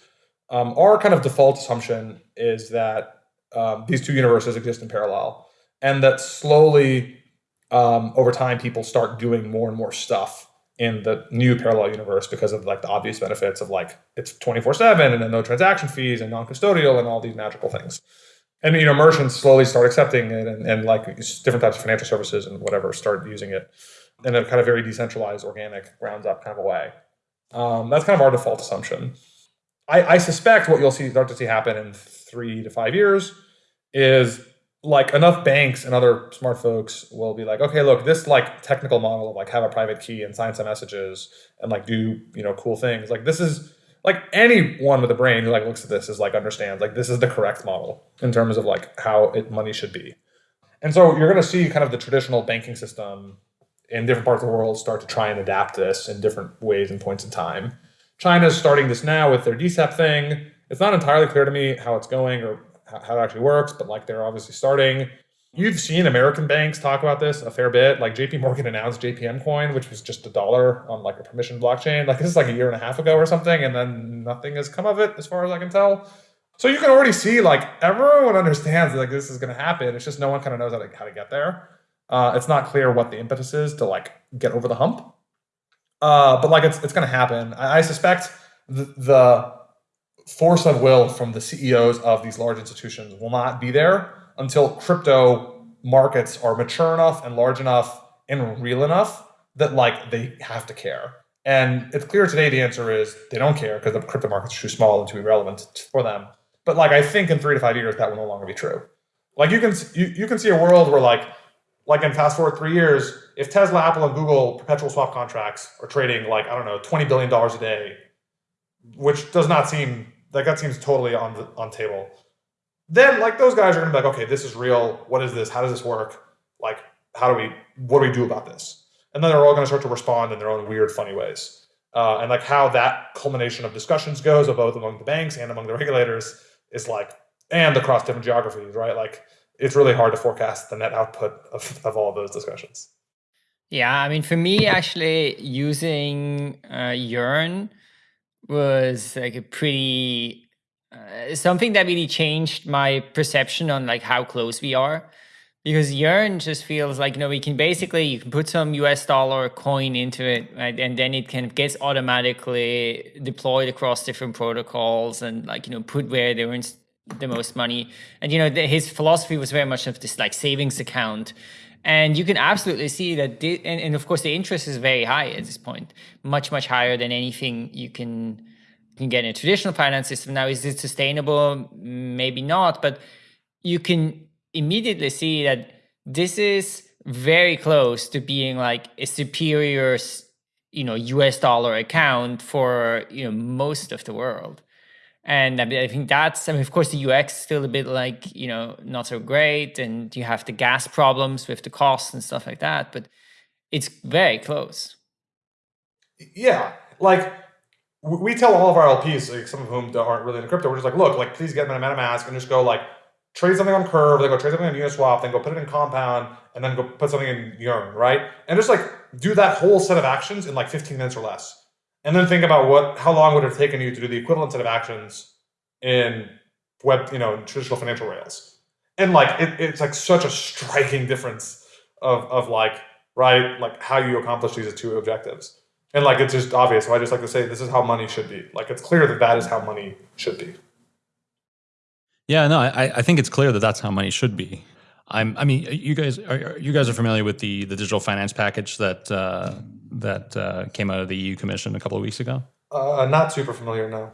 S3: Um, our kind of default assumption is that um, these two universes exist in parallel, and that slowly um, over time people start doing more and more stuff in the new parallel universe because of like the obvious benefits of like it's 24 7 and then no transaction fees and non-custodial and all these magical things and you know merchants slowly start accepting it and, and like different types of financial services and whatever start using it in a kind of very decentralized, organic, grounds up kind of a way. Um, that's kind of our default assumption. I, I suspect what you'll see start to see happen in three to five years is like enough banks and other smart folks will be like, okay, look, this like technical model of like have a private key and sign some messages and like do you know cool things. Like this is like anyone with a brain who like looks at this is like understands like this is the correct model in terms of like how it money should be. And so you're going to see kind of the traditional banking system in different parts of the world start to try and adapt this in different ways and points in time. China's starting this now with their DCEP thing. It's not entirely clear to me how it's going or how it actually works, but like they're obviously starting. You've seen American banks talk about this a fair bit. Like JP Morgan announced JPM coin, which was just a dollar on like a permission blockchain. Like this is like a year and a half ago or something, and then nothing has come of it as far as I can tell. So you can already see like everyone understands like this is going to happen. It's just no one kind of knows how to, how to get there. Uh, it's not clear what the impetus is to like get over the hump. Uh, but like it's it's going to happen. I, I suspect the, the force of will from the CEOs of these large institutions will not be there until crypto markets are mature enough and large enough and real enough that like they have to care. And it's clear today the answer is they don't care because the crypto markets are too small and too irrelevant for them. But like I think in three to five years that will no longer be true. Like you can you, you can see a world where like like in fast forward three years, if Tesla, Apple, and Google perpetual swap contracts are trading like, I don't know, $20 billion a day, which does not seem like that seems totally on the on table. Then like those guys are gonna be like, okay, this is real. What is this? How does this work? Like, how do we what do we do about this? And then they're all gonna start to respond in their own weird, funny ways. Uh, and like how that culmination of discussions goes, both among the banks and among the regulators, is like, and across different geographies, right? Like it's really hard to forecast the net output of, of all of those discussions.
S2: Yeah, I mean, for me, actually, using uh, Yearn was like a pretty uh, something that really changed my perception on like how close we are. Because Yearn just feels like you know we can basically you can put some US dollar coin into it, right, and then it kind of gets automatically deployed across different protocols and like you know put where they were the most money. And you know, the, his philosophy was very much of this like savings account. And you can absolutely see that, and, and of course, the interest is very high at this point, much much higher than anything you can can get in a traditional finance system. Now, is it sustainable? Maybe not, but you can immediately see that this is very close to being like a superior you know US dollar account for you know most of the world. And I think that's, I mean, of course, the UX is still a bit like, you know, not so great. And you have the gas problems with the costs and stuff like that. But it's very close.
S3: Yeah. Like, we tell all of our LPs, like some of whom aren't really into crypto, we're just like, look, like, please get them in a MetaMask and just go, like, trade something on Curve, then go trade something on Uniswap, then go put it in Compound, and then go put something in Yearn, right? And just like do that whole set of actions in like 15 minutes or less. And then think about what how long would it have taken you to do the equivalent set of actions in web, you know, traditional financial rails. And like it, it's like such a striking difference of of like, right, like how you accomplish these two objectives. And like it's just obvious. So I just like to say this is how money should be. Like it's clear that that is how money should be.
S1: Yeah, no, I, I think it's clear that that's how money should be. I'm, I mean, you guys, are, you guys are familiar with the the digital finance package that uh, that uh, came out of the EU Commission a couple of weeks ago.
S3: Uh, not super familiar, no.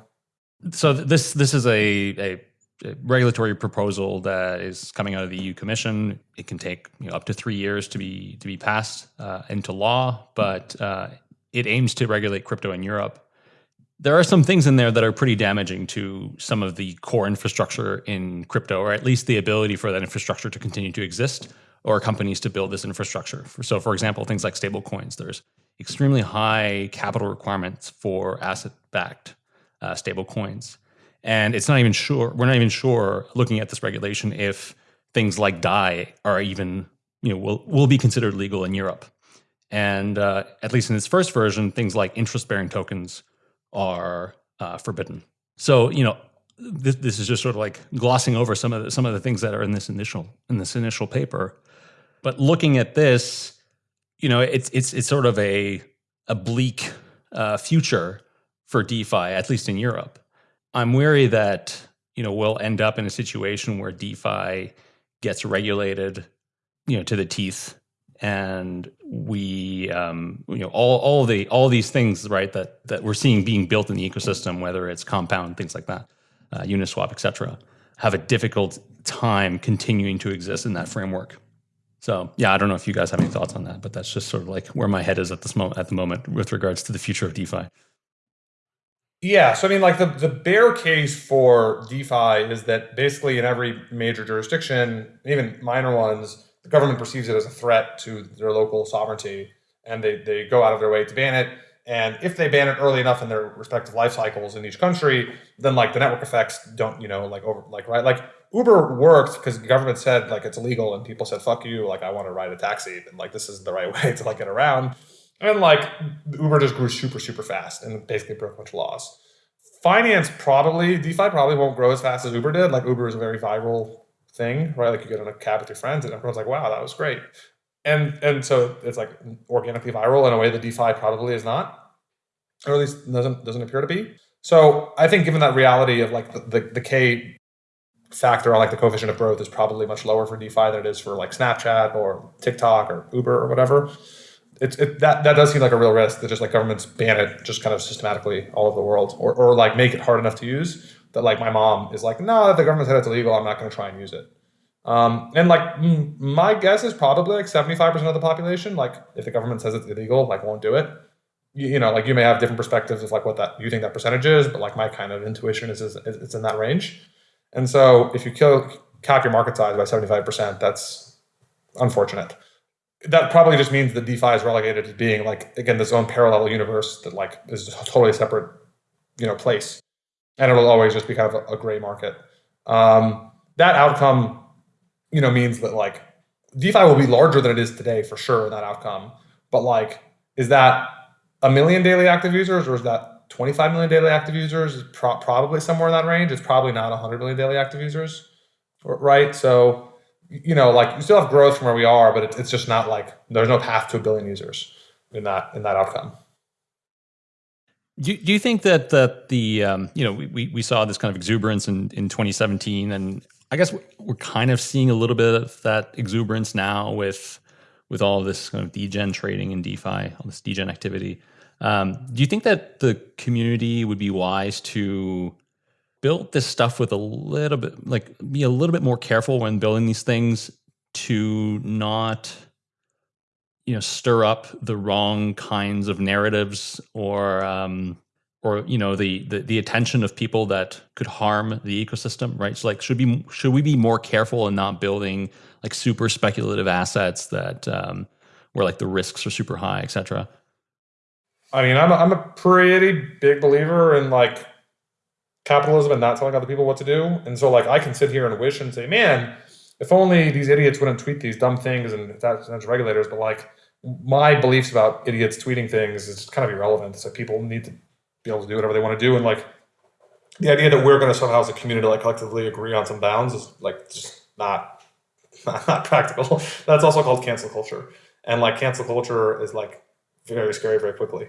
S1: So this this is a, a, a, regulatory proposal that is coming out of the EU Commission. It can take you know, up to three years to be to be passed uh, into law, but uh, it aims to regulate crypto in Europe there are some things in there that are pretty damaging to some of the core infrastructure in crypto, or at least the ability for that infrastructure to continue to exist or companies to build this infrastructure. So, for example, things like stablecoins, there's extremely high capital requirements for asset backed uh, stable coins. And it's not even sure, we're not even sure looking at this regulation if things like DAI are even, you know, will, will be considered legal in Europe. And uh, at least in its first version, things like interest bearing tokens are uh, forbidden. So you know, this, this is just sort of like glossing over some of the, some of the things that are in this initial in this initial paper. But looking at this, you know, it's it's it's sort of a a bleak uh, future for DeFi, at least in Europe. I'm wary that you know we'll end up in a situation where DeFi gets regulated, you know, to the teeth and we um, you know all all the all these things right that that we're seeing being built in the ecosystem whether it's compound things like that uh, uniswap etc have a difficult time continuing to exist in that framework. So yeah i don't know if you guys have any thoughts on that but that's just sort of like where my head is at this moment at the moment with regards to the future of defi.
S3: Yeah so i mean like the, the bear case for defi is that basically in every major jurisdiction even minor ones the government perceives it as a threat to their local sovereignty and they, they go out of their way to ban it. And if they ban it early enough in their respective life cycles in each country, then like the network effects don't, you know, like over, like, right. Like Uber worked because the government said like it's illegal and people said, fuck you. Like I want to ride a taxi and like this is the right way to like get around. And like Uber just grew super, super fast and basically broke a bunch of laws. Finance probably, DeFi probably won't grow as fast as Uber did. Like Uber is a very viral thing, right? Like you get on a cab with your friends and everyone's like, wow, that was great. And and so it's like organically viral in a way that DeFi probably is not, or at least doesn't doesn't appear to be. So I think given that reality of like the, the, the K factor on like the coefficient of growth is probably much lower for DeFi than it is for like Snapchat or TikTok or Uber or whatever. It's it, that that does seem like a real risk that just like governments ban it just kind of systematically all over the world or, or like make it hard enough to use that like my mom is like, no, if the government said it's illegal, I'm not going to try and use it. Um, and like my guess is probably like 75% of the population, like if the government says it's illegal, like won't do it. You, you, know, like you may have different perspectives of like what that you think that percentage is, but like my kind of intuition is, is it's in that range. And so if you kill, cap your market size by 75%, that's unfortunate. That probably just means that DeFi is relegated to being like, again, this own parallel universe that like is a totally separate, you know, place and it'll always just be kind of a, a gray market. Um, that outcome, you know, means that like DeFi will be larger than it is today for sure that outcome. But like, is that a million daily active users or is that 25 million daily active users? Pro probably somewhere in that range. It's probably not 100 million daily active users, right? So, you know, like you still have growth from where we are, but it, it's just not like there's no path to a billion users in that in that outcome.
S1: Do, do you think that that the um, you know we, we saw this kind of exuberance in, in 2017 and I guess we're kind of seeing a little bit of that exuberance now with with all of this kind of degen trading and DeFi, all this degen activity. Um, do you think that the community would be wise to build this stuff with a little bit like be a little bit more careful when building these things to not you know stir up the wrong kinds of narratives or um, or you know the, the the attention of people that could harm the ecosystem right so like should be should we be more careful in not building like super speculative assets that um, where like the risks are super high etc
S3: I mean, I'm a, I'm a pretty big believer in like capitalism and not telling other people what to do. And so, like, I can sit here and wish and say, man, if only these idiots wouldn't tweet these dumb things and that's regulators. But like, my beliefs about idiots tweeting things is kind of irrelevant. So people need to be able to do whatever they want to do. And like, the idea that we're going to somehow as a community like collectively agree on some bounds is like just not not practical. That's also called cancel culture. And like cancel culture is like very scary very quickly.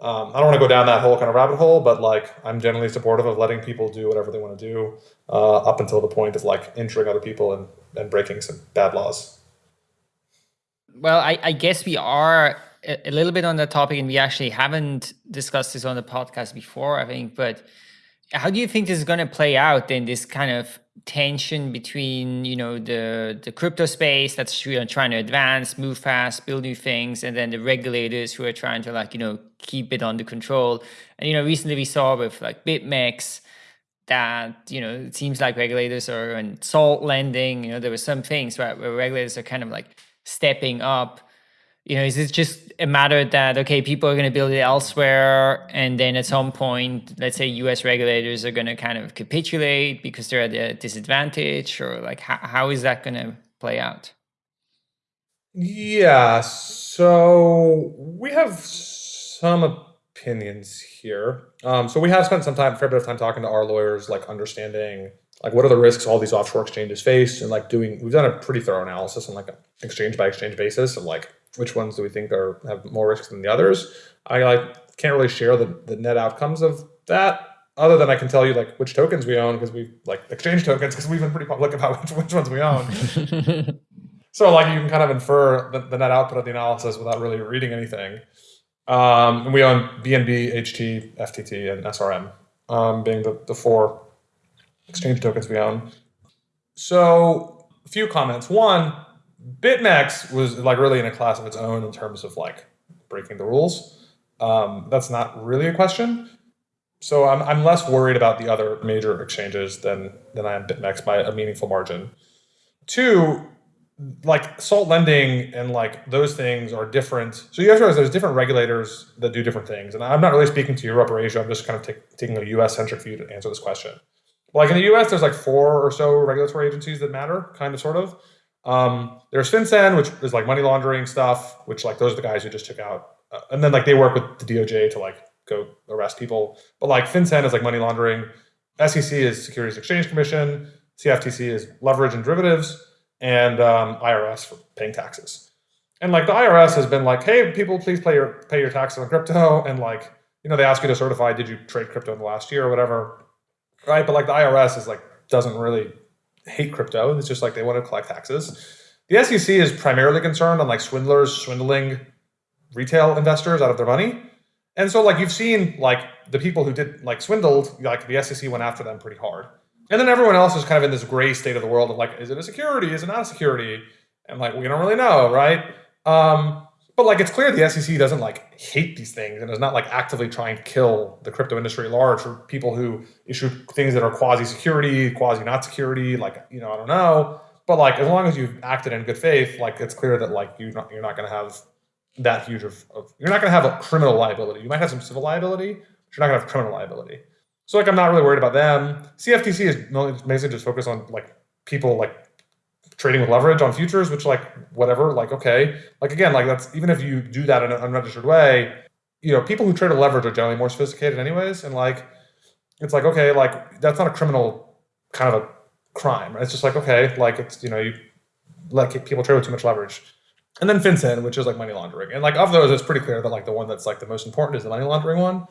S3: Um, I don't want to go down that whole kind of rabbit hole, but like I'm generally supportive of letting people do whatever they want to do uh, up until the point of like injuring other people and, and breaking some bad laws.
S2: Well, I, I guess we are a, little bit on that topic, and we actually haven't discussed this on the podcast before, I think. But how do you think this is going to play out in this kind of tension between you know the the crypto space that's trying to advance move fast build new things and then the regulators who are trying to like you know keep it under control? And you know recently we saw with like bitmex that you know it seems like regulators are and salt lending you know there were some things right where regulators are kind of like stepping up you know, is it just a matter that okay, people are going to build it elsewhere, and then at some point, let's say U.S. regulators are going to kind of capitulate because they're at a disadvantage, or like how, how is that going to play out?
S3: Yeah, so we have some opinions here. Um, so we have spent some time, fair bit of time talking to our lawyers, like understanding like what are the risks all these offshore exchanges face, and like doing. We've done a pretty thorough analysis on like an exchange by exchange basis of like which ones do we think are have more risks than the others. I like can't really share the, the net outcomes of that other than I can tell you like which tokens we own because we like exchange tokens because we've been pretty public about which, which ones we own. so like you can kind of infer the, the, net output of the analysis without really reading anything. Um, and we own BNB, HT, FTT, and SRM um, being the, the four exchange tokens we own. So a few comments. One, BitMEX was like really in a class of its own in terms of like breaking the rules. Um, that's not really a question. So I'm, I'm less worried about the other major exchanges than than I am BitMEX by a meaningful margin. Two, like salt lending and like those things are different. So you have to realize there's different regulators that do different things. And I'm not really speaking to Europe or Asia. I'm just kind of taking a US centric view to answer this question. Like in the US, there's like four or so regulatory agencies that matter, kind of, sort of. Um, there's FinCEN, which is like money laundering stuff, which like those are the guys who just took out, uh, and then like they work with the DOJ to like go arrest people. But like FinCEN is like money laundering, SEC is Securities Exchange Commission, CFTC is leverage and derivatives, and um, IRS for paying taxes. And like the IRS has been like, hey, people, please pay your pay your taxes on crypto, and like you know they ask you to certify did you trade crypto in the last year or whatever, right? But like the IRS is like doesn't really hate crypto. It's just like they want to collect taxes. The SEC is primarily concerned on like swindlers swindling retail investors out of their money. And so like you've seen like the people who did like swindled, like the SEC went after them pretty hard. And then everyone else is kind of in this gray state of the world of like, is it a security? Is it not a security? And like, we don't really know, right? Um, but like, it's clear the SEC doesn't like hate these things and is not like actively trying to kill the crypto industry at large for people who issue things that are quasi security, quasi not security. Like, you know, I don't know. But like, as long as you've acted in good faith, like it's clear that like you're not you're not going to have that huge of, of you're not going to have a criminal liability. You might have some civil liability, but you're not going to have criminal liability. So like, I'm not really worried about them. CFTC is basically just focused on like people like trading with leverage on futures, which like whatever, like okay, like again, like that's even if you do that in an unregistered way, you know, people who trade with leverage are generally more sophisticated anyways, and like it's like okay, like that's not a criminal kind of a crime. It's just like okay, like it's you know you like people trade with too much leverage. And then FinCEN, which is like money laundering. And like of those, it's pretty clear that like the one that's like the most important is the money laundering one.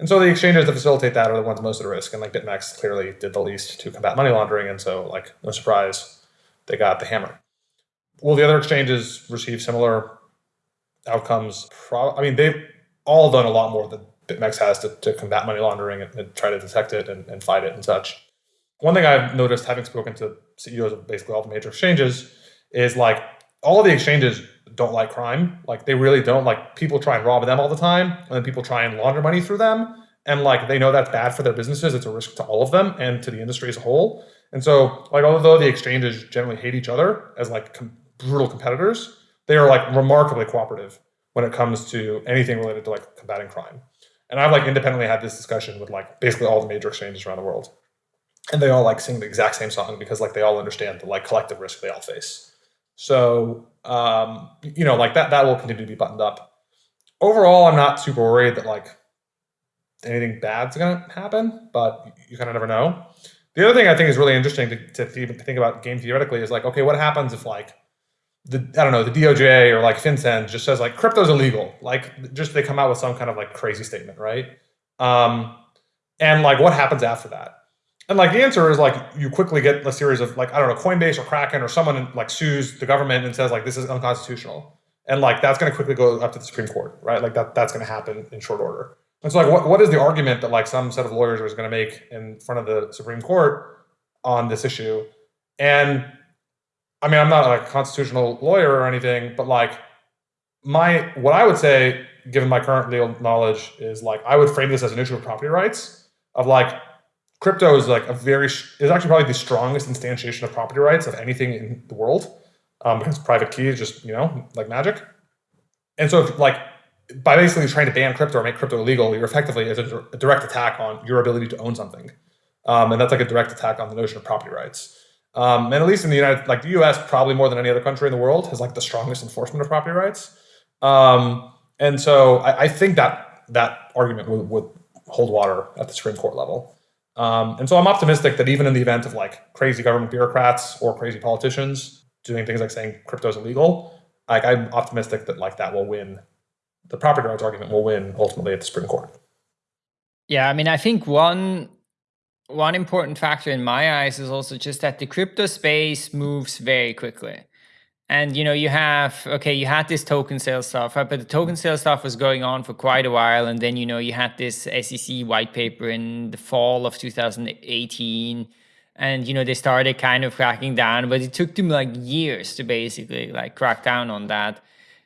S3: And so the exchanges that facilitate that are the ones most at risk. And like BitMEX clearly did the least to combat money laundering. And so like no surprise, they got the hammer. Will the other exchanges receive similar outcomes? Pro- I mean, they've all done a lot more than BitMEX has to, to combat money laundering and, and try to detect it and, and, fight it and such. One thing I've noticed, having spoken to CEOs of basically all the major exchanges, is like all of the exchanges don't like crime. Like they really don't like people try and rob them all the time, and then people try and launder money through them. And like they know that's bad for their businesses. It's a risk to all of them and to the industry as a whole. And so, like, although the exchanges generally hate each other as like com- brutal competitors, they are like remarkably cooperative when it comes to anything related to like combating crime. And I've like independently had this discussion with like basically all the major exchanges around the world. And they all like sing the exact same song because like they all understand the like collective risk they all face. So um, you know, like that that will continue to be buttoned up. Overall, I'm not super worried that like anything bad's gonna happen, but you kind of never know. The other thing I think is really interesting to, to think about game theoretically is like, okay, what happens if like the I don't know the DOJ or like FinCEN just says like crypto's illegal, like just they come out with some kind of like crazy statement, right? Um, and like what happens after that? And like the answer is like you quickly get a series of like I don't know Coinbase or Kraken or someone like sues the government and says like this is unconstitutional, and like that's going to quickly go up to the Supreme Court, right? Like that that's going to happen in short order. And so like what, what is the argument that like some set of lawyers is going to make in front of the Supreme Court on this issue? And I mean, I'm not a constitutional lawyer or anything, but like my what I would say, given my current legal knowledge, is like I would frame this as an issue of property rights. Of like, crypto is like a very is actually probably the strongest instantiation of property rights of anything in the world, um, because private key is just you know like magic. And so, if, like by basically trying to ban crypto or make crypto illegal, you're effectively a, a direct attack on your ability to own something, um, and that's like a direct attack on the notion of property rights. Um, and at least in the United, like the U.S., probably more than any other country in the world, has like the strongest enforcement of property rights. Um, and so I, I, think that that argument would, would, hold water at the Supreme Court level. Um, and so I'm optimistic that even in the event of like crazy government bureaucrats or crazy politicians doing things like saying crypto is illegal, like I'm optimistic that like that will win. The property rights argument will win ultimately at the Supreme Court.
S2: Yeah, I mean, I think one one important factor in my eyes is also just that the crypto space moves very quickly. And you know, you have okay, you had this token sale stuff, right? But the token sale stuff was going on for quite a while, and then you know you had this SEC white paper in the fall of 2018, and you know they started kind of cracking down, but it took them like years to basically like crack down on that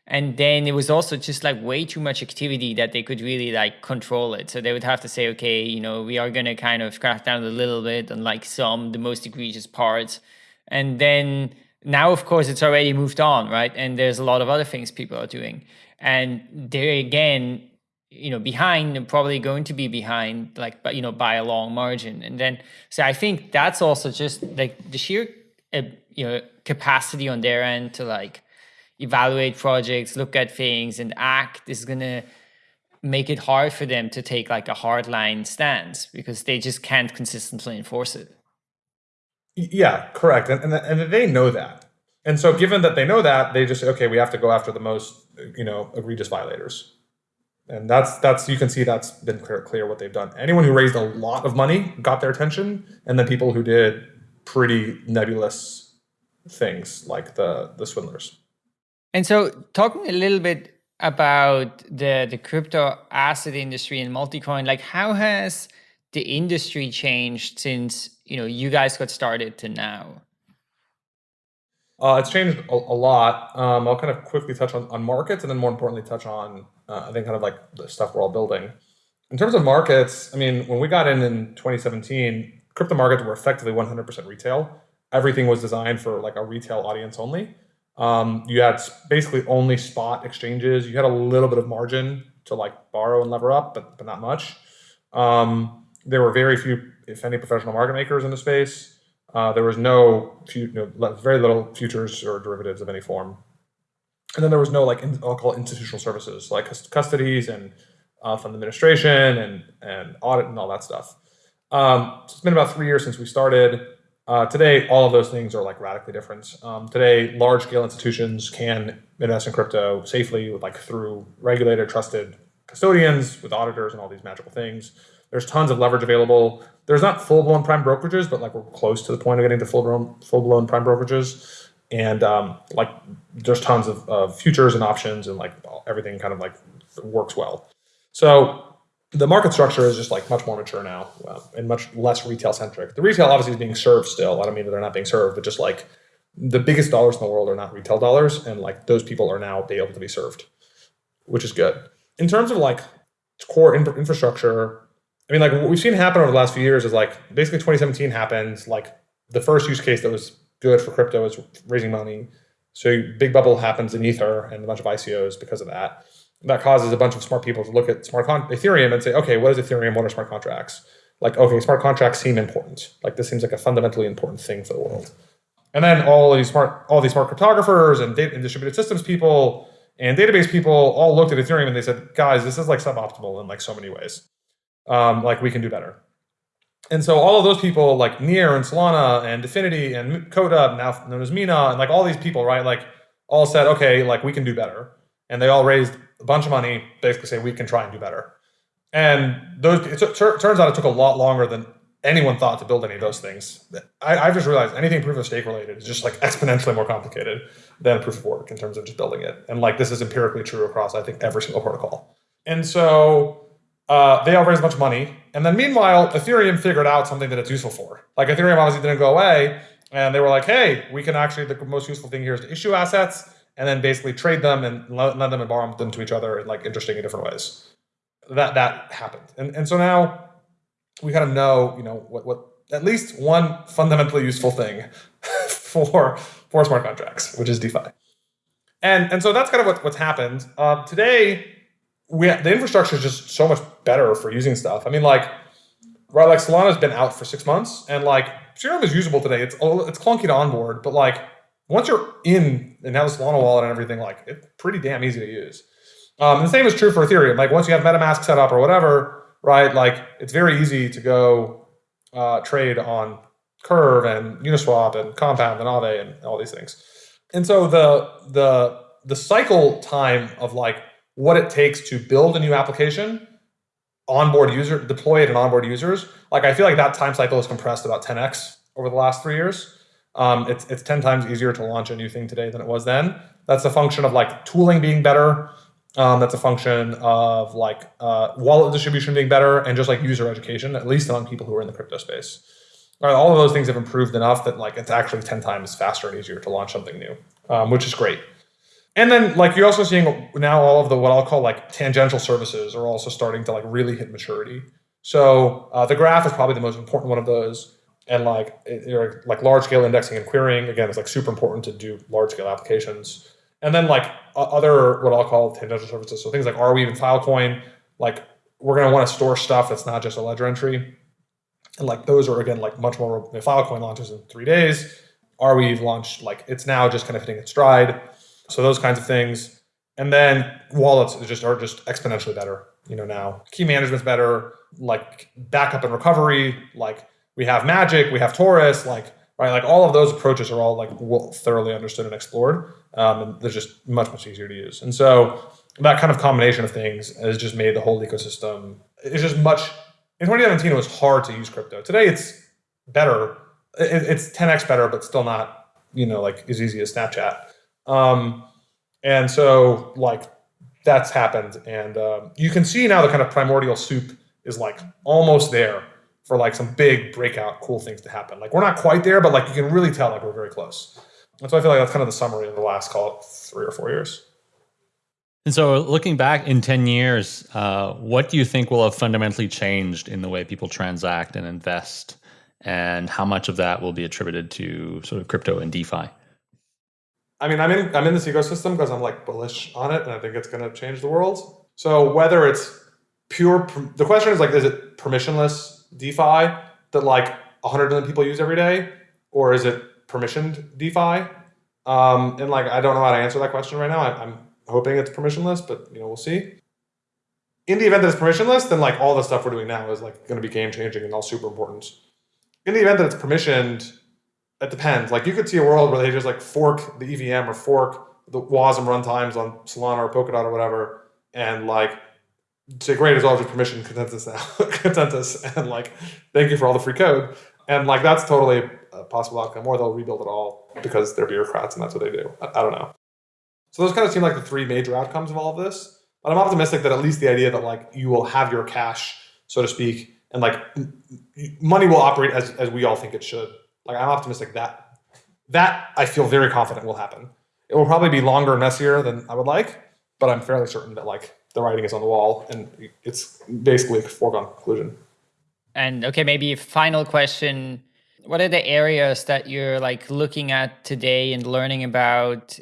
S2: and then it was also just like way too much activity that they could really like control it. So they would have to say okay you know we are going to kind of crack down a little bit on like some the most egregious parts. And then now of course it's already moved on right? And there's a lot of other things people are doing. And they're again you know behind and probably going to be behind like but you know by a long margin. And then so i think that's also just like the sheer uh, you know capacity on their end to like evaluate projects, look at things, and act is going to make it hard for them to take like a hardline stance because they just can't consistently enforce it.
S3: Yeah, correct. And, and, and they know that. And so given that they know that, they just say, okay, we have to go after the most, you know, egregious violators. And that's that's you can see that's been clear, clear what they've done. Anyone who raised a lot of money got their attention, and then people who did pretty nebulous things like the the swindlers.
S2: And so, talking a little bit about the the crypto asset industry and Multicoin, like how has the industry changed since you know you guys got started to now?
S3: Uh, it's changed a, a lot. Um, I'll kind of quickly touch on, on markets and then more importantly touch on uh, I think kind of like the stuff we're all building. In terms of markets, I mean, when we got in in 2017, crypto markets were effectively 100% retail. Everything was designed for like a retail audience only. Um, you had basically only spot exchanges. You had a little bit of margin to like borrow and lever up, but but not much. Um, there were very few, if any, professional market makers in the space. Uh, there was no, you know, very little futures or derivatives of any form. And then there was no like in, I'll call institutional services like custodies and uh, fund administration and and audit and all that stuff. Um, so it's been about three years since we started. Uh, today, all of those things are like radically different. Um, today, large scale institutions can invest in crypto safely with like through regulated, trusted custodians with auditors and all these magical things. There's tons of leverage available. There's not full blown prime brokerages, but like we're close to the point of getting to full blown full blown prime brokerages. And um, like there's tons of, of futures and options and like everything kind of like works well. So the market structure is just like much more mature now uh, and much less retail centric. The retail obviously is being served still. I don't mean that they're not being served, but just like the biggest dollars in the world are not retail dollars, and like those people are now able to be served, which is good. In terms of like core infrastructure, I mean, like what we've seen happen over the last few years is like basically 2017 happens. Like the first use case that was good for crypto is raising money. So big bubble happens in Ether and a bunch of ICOs because of that. That causes a bunch of smart people to look at smart Ethereum and say, okay, what is Ethereum? What are smart contracts? Like, okay, smart contracts seem important. Like this seems like a fundamentally important thing for the world. And then all these smart, all these smart cryptographers and, data, and distributed systems people and database people all looked at Ethereum and they said, guys, this is like suboptimal in like so many ways. Um, like we can do better. And so all of those people like Near and Solana and Dfinity and Coda, now known as Mina, and like all these people, right? Like all said, okay, like we can do better. And they all raised a bunch of money, basically say we can try and do better. And those it turns out it took a lot longer than anyone thought to build any of those things. I, have just realized anything proof of stake related is just like exponentially more complicated than proof of work in terms of just building it. And like this is empirically true across I think every single protocol. And so uh, they all raised a bunch of money. And then meanwhile, Ethereum figured out something that it's useful for. Like Ethereum obviously didn't go away. And they were like, hey, we can actually, the most useful thing here is to issue assets and then basically trade them and lend them and borrow them to each other in like interesting and different ways. That that happened. And, and so now we kind of know, you know, what, what at least one fundamentally useful thing for for smart contracts, which is DeFi. And and so that's kind of what, what's happened. Um, today, we the infrastructure is just so much better for using stuff. I mean, like, right, like Solana's been out for six months, and like Serum is usable today. It's it's clunky to onboard, but like once you're in and have the Solana wallet and everything, like it's pretty damn easy to use. Um, the same is true for Ethereum. Like once you have MetaMask set up or whatever, right? Like it's very easy to go uh, trade on Curve and Uniswap and Compound and Aave and all these things. And so the the the cycle time of like what it takes to build a new application, onboard user, deploy it and onboard users, like I feel like that time cycle is compressed about 10x over the last three years. Um, it's it's 10 times easier to launch a new thing today than it was then. That's a function of like tooling being better, um, that's a function of like uh, wallet distribution being better and just like user education, at least among people who are in the crypto space. All, right, all of those things have improved enough that like it's actually 10 times faster and easier to launch something new, um, which is great. And then like you're also seeing now all of the what I'll call like tangential services are also starting to like really hit maturity. So uh, the graph is probably the most important one of those. And like it, like large scale indexing and querying again is like super important to do large scale applications. And then like other what I'll call tangential services. So things like Arweave and Filecoin, like we're going to want to store stuff that's not just a ledger entry. And like those are again like much more. Filecoin launches in three days. Arweave launched like it's now just kind of hitting its stride. So those kinds of things. And then wallets just are just exponentially better. You know now key management's better. Like backup and recovery. Like we have Magic, we have Torus, Like right? Like all of those approaches are all like well, thoroughly understood and explored, um, and they're just much much easier to use. And so that kind of combination of things has just made the whole ecosystem. It's just much. In 2017, it was hard to use crypto. Today, it's better. it's 10x better, but still not you know like as easy as Snapchat. Um, and so like that's happened, and um, you can see now the kind of primordial soup is like almost there for like some big breakout cool things to happen. Like we're not quite there, but like you can really tell like we're very close. And so I feel like that's kind of the summary of the last call three or four years.
S1: And so looking back in 10 years, uh, what do you think will have fundamentally changed in the way people transact and invest? And how much of that will be attributed to sort of crypto and DeFi?
S3: I mean, I'm in I'm in this ecosystem because I'm like bullish on it, and I think it's going to change the world. So whether it's pure, the question is like, is it permissionless DeFi that like 100 million people use every day, or is it permissioned DeFi? Um, and like I don't know how to answer that question right now. I, I'm hoping it's permissionless, but you know we'll see. In the event that it's permissionless, then like all the stuff we're doing now is like going to be game changing and all super important. In the event that it's permissioned, it depends. Like you could see a world where they just like fork the EVM or fork the WASM runtimes on Solana or Polkadot or whatever, and like say great as your permission consensus consensus and like thank you for all the free code. And like that's totally a possible outcome or they'll rebuild it all because they're bureaucrats and that's what they do. I, I, don't know. So those kind of seem like the three major outcomes of all of this but i'm optimistic that at least the idea that like you will have your cash so to speak and like money will operate as, as we all think it should. Like i'm optimistic that That I feel very confident will happen. It will probably be longer and messier than I would like, but I'm fairly certain that like the writing is on the wall and it's basically a foregone conclusion.
S2: And okay, maybe a final question. What are the areas that you're like looking at today and learning about,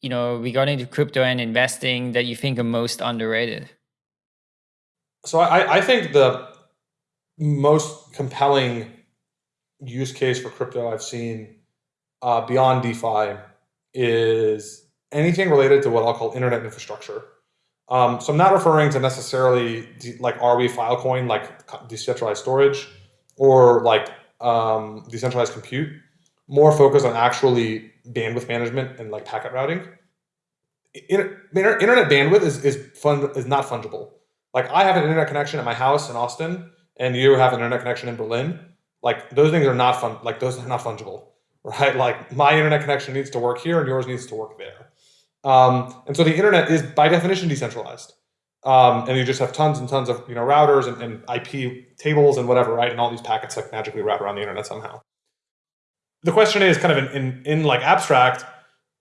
S2: you know, regarding to crypto and investing that you think are most underrated?
S3: So I, I think the most compelling use case for crypto I've seen uh, beyond DeFi is anything related to what I'll call internet infrastructure. Um, so I'm not referring to necessarily like Arweave Filecoin, like decentralized storage, or like um, decentralized compute. More focused on actually bandwidth management and like packet routing. Inter internet bandwidth is is fun is not fungible. Like I have an internet connection at my house in Austin, and you have an internet connection in Berlin. Like those things are not fun. Like those are not fungible, right? Like my internet connection needs to work here, and yours needs to work there. Um, and so the internet is by definition decentralized. Um, and you just have tons and tons of you know routers and, and, IP tables and whatever, right? And all these packets like magically wrap around the internet somehow. The question is kind of in, in, in like abstract,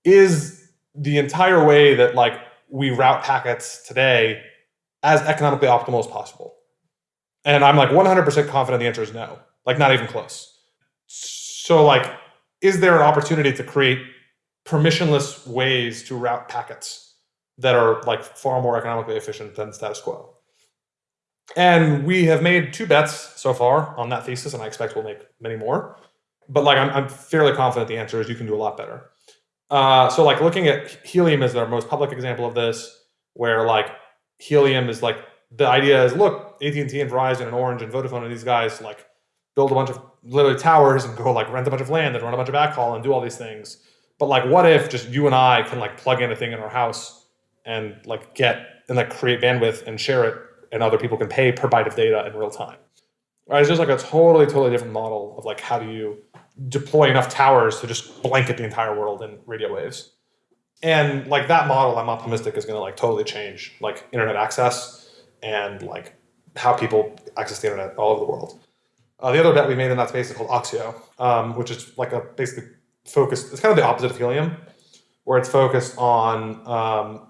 S3: is the entire way that like we route packets today as economically optimal as possible? And I'm like 100% confident the answer is no, like not even close. So like, is there an opportunity to create permissionless ways to route packets that are like far more economically efficient than status quo. And we have made two bets so far on that thesis, and I expect we'll make many more. But like I'm, I'm fairly confident the answer is you can do a lot better. Uh, so like looking at Helium is our most public example of this, where like Helium is like the idea is look, AT&T and Verizon and Orange and Vodafone and these guys like build a bunch of literally towers and go like rent a bunch of land and run a bunch of backhaul and do all these things but like, what if just you and I can like plug in a thing in our house and like get and like create bandwidth and share it, and other people can pay per byte of data in real time. Right? It's just like a totally, totally different model of like how do you deploy enough towers to just blanket the entire world in radio waves. And like that model, I'm optimistic is going to like totally change like internet access and like how people access the internet all over the world. Uh, the other bet we made in that space is called Oxio, um, which is like a basically focused, it's kind of the opposite of Helium, where it's focused on um,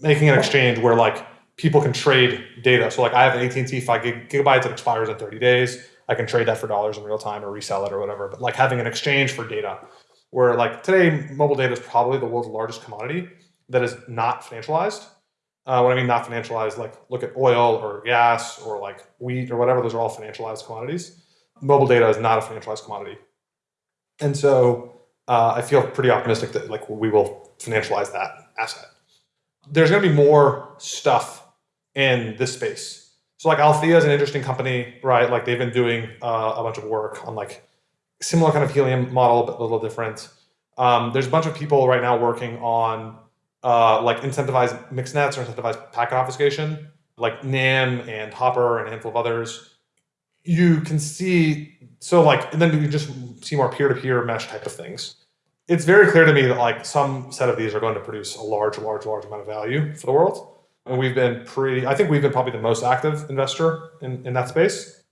S3: making an exchange where like people can trade data. So like I have an AT&T 5 gig, gigabytes that expires in 30 days. I can trade that for dollars in real time or resell it or whatever. But like having an exchange for data where like today mobile data is probably the world's largest commodity that is not financialized. Uh, what I mean not financialized, like look at oil or gas or like wheat or whatever, those are all financialized commodities. Mobile data is not a financialized commodity. And so uh, I feel pretty optimistic that like we will financialize that asset. There's going to be more stuff in this space. So like Althea is an interesting company, right? Like they've been doing uh, a bunch of work on like similar kind of helium model, but a little different. Um, there's a bunch of people right now working on uh, like incentivized mixed nets or incentivized packet obfuscation, like Nym and HOPR and a handful of others. You can see so like, and then you just see more peer-to-peer mesh type of things. It's very clear to me that like some set of these are going to produce a large, large, large amount of value for the world. And we've been pretty, I think we've been probably the most active investor in, in that space.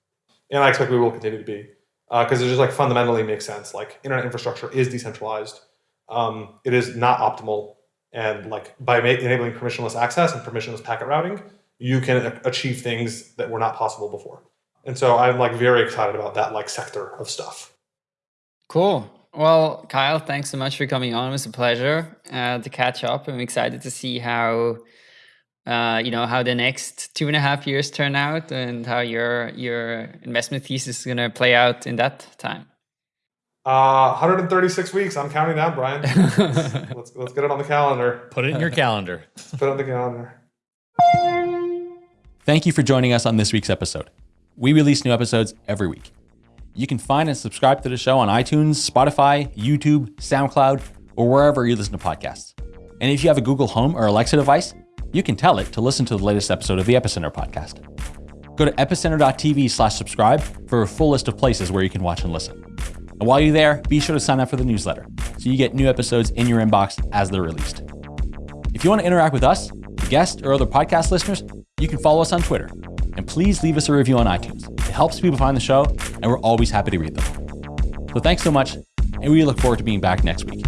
S3: And I expect we will continue to be because uh, it just like fundamentally makes sense. Like internet infrastructure is decentralized. Um, it is not optimal. And like by enabling permissionless access and permissionless packet routing, you can achieve things that were not possible before. And so I'm like very excited about that like sector of stuff.
S2: Cool. Well, Kyle, thanks so much for coming on. It was a pleasure uh, to catch up. I'm excited to see how uh, you know how the next two and a half years turn out and how your your investment thesis is going to play out in that time.
S3: Uh, 136 weeks. I'm counting down, Brian. let's, let's, let's get it on the calendar.
S1: Put it in your calendar.
S3: put it on the calendar.
S1: Thank you for joining us on this week's episode. We release new episodes every week. You can find and subscribe to the show on iTunes, Spotify, YouTube, SoundCloud, or wherever you listen to podcasts. And if you have a Google Home or Alexa device, you can tell it to listen to the latest episode of the Epicenter podcast. Go to epicenter.tv slash subscribe for a full list of places where you can watch and listen. And while you're there, be sure to sign up for the newsletter so you get new episodes in your inbox as they're released. If you want to interact with us, guests, or other podcast listeners, you can follow us on Twitter and please leave us a review on iTunes. It helps people find the show, and we're always happy to read them. So thanks so much, and we look forward to being back next week.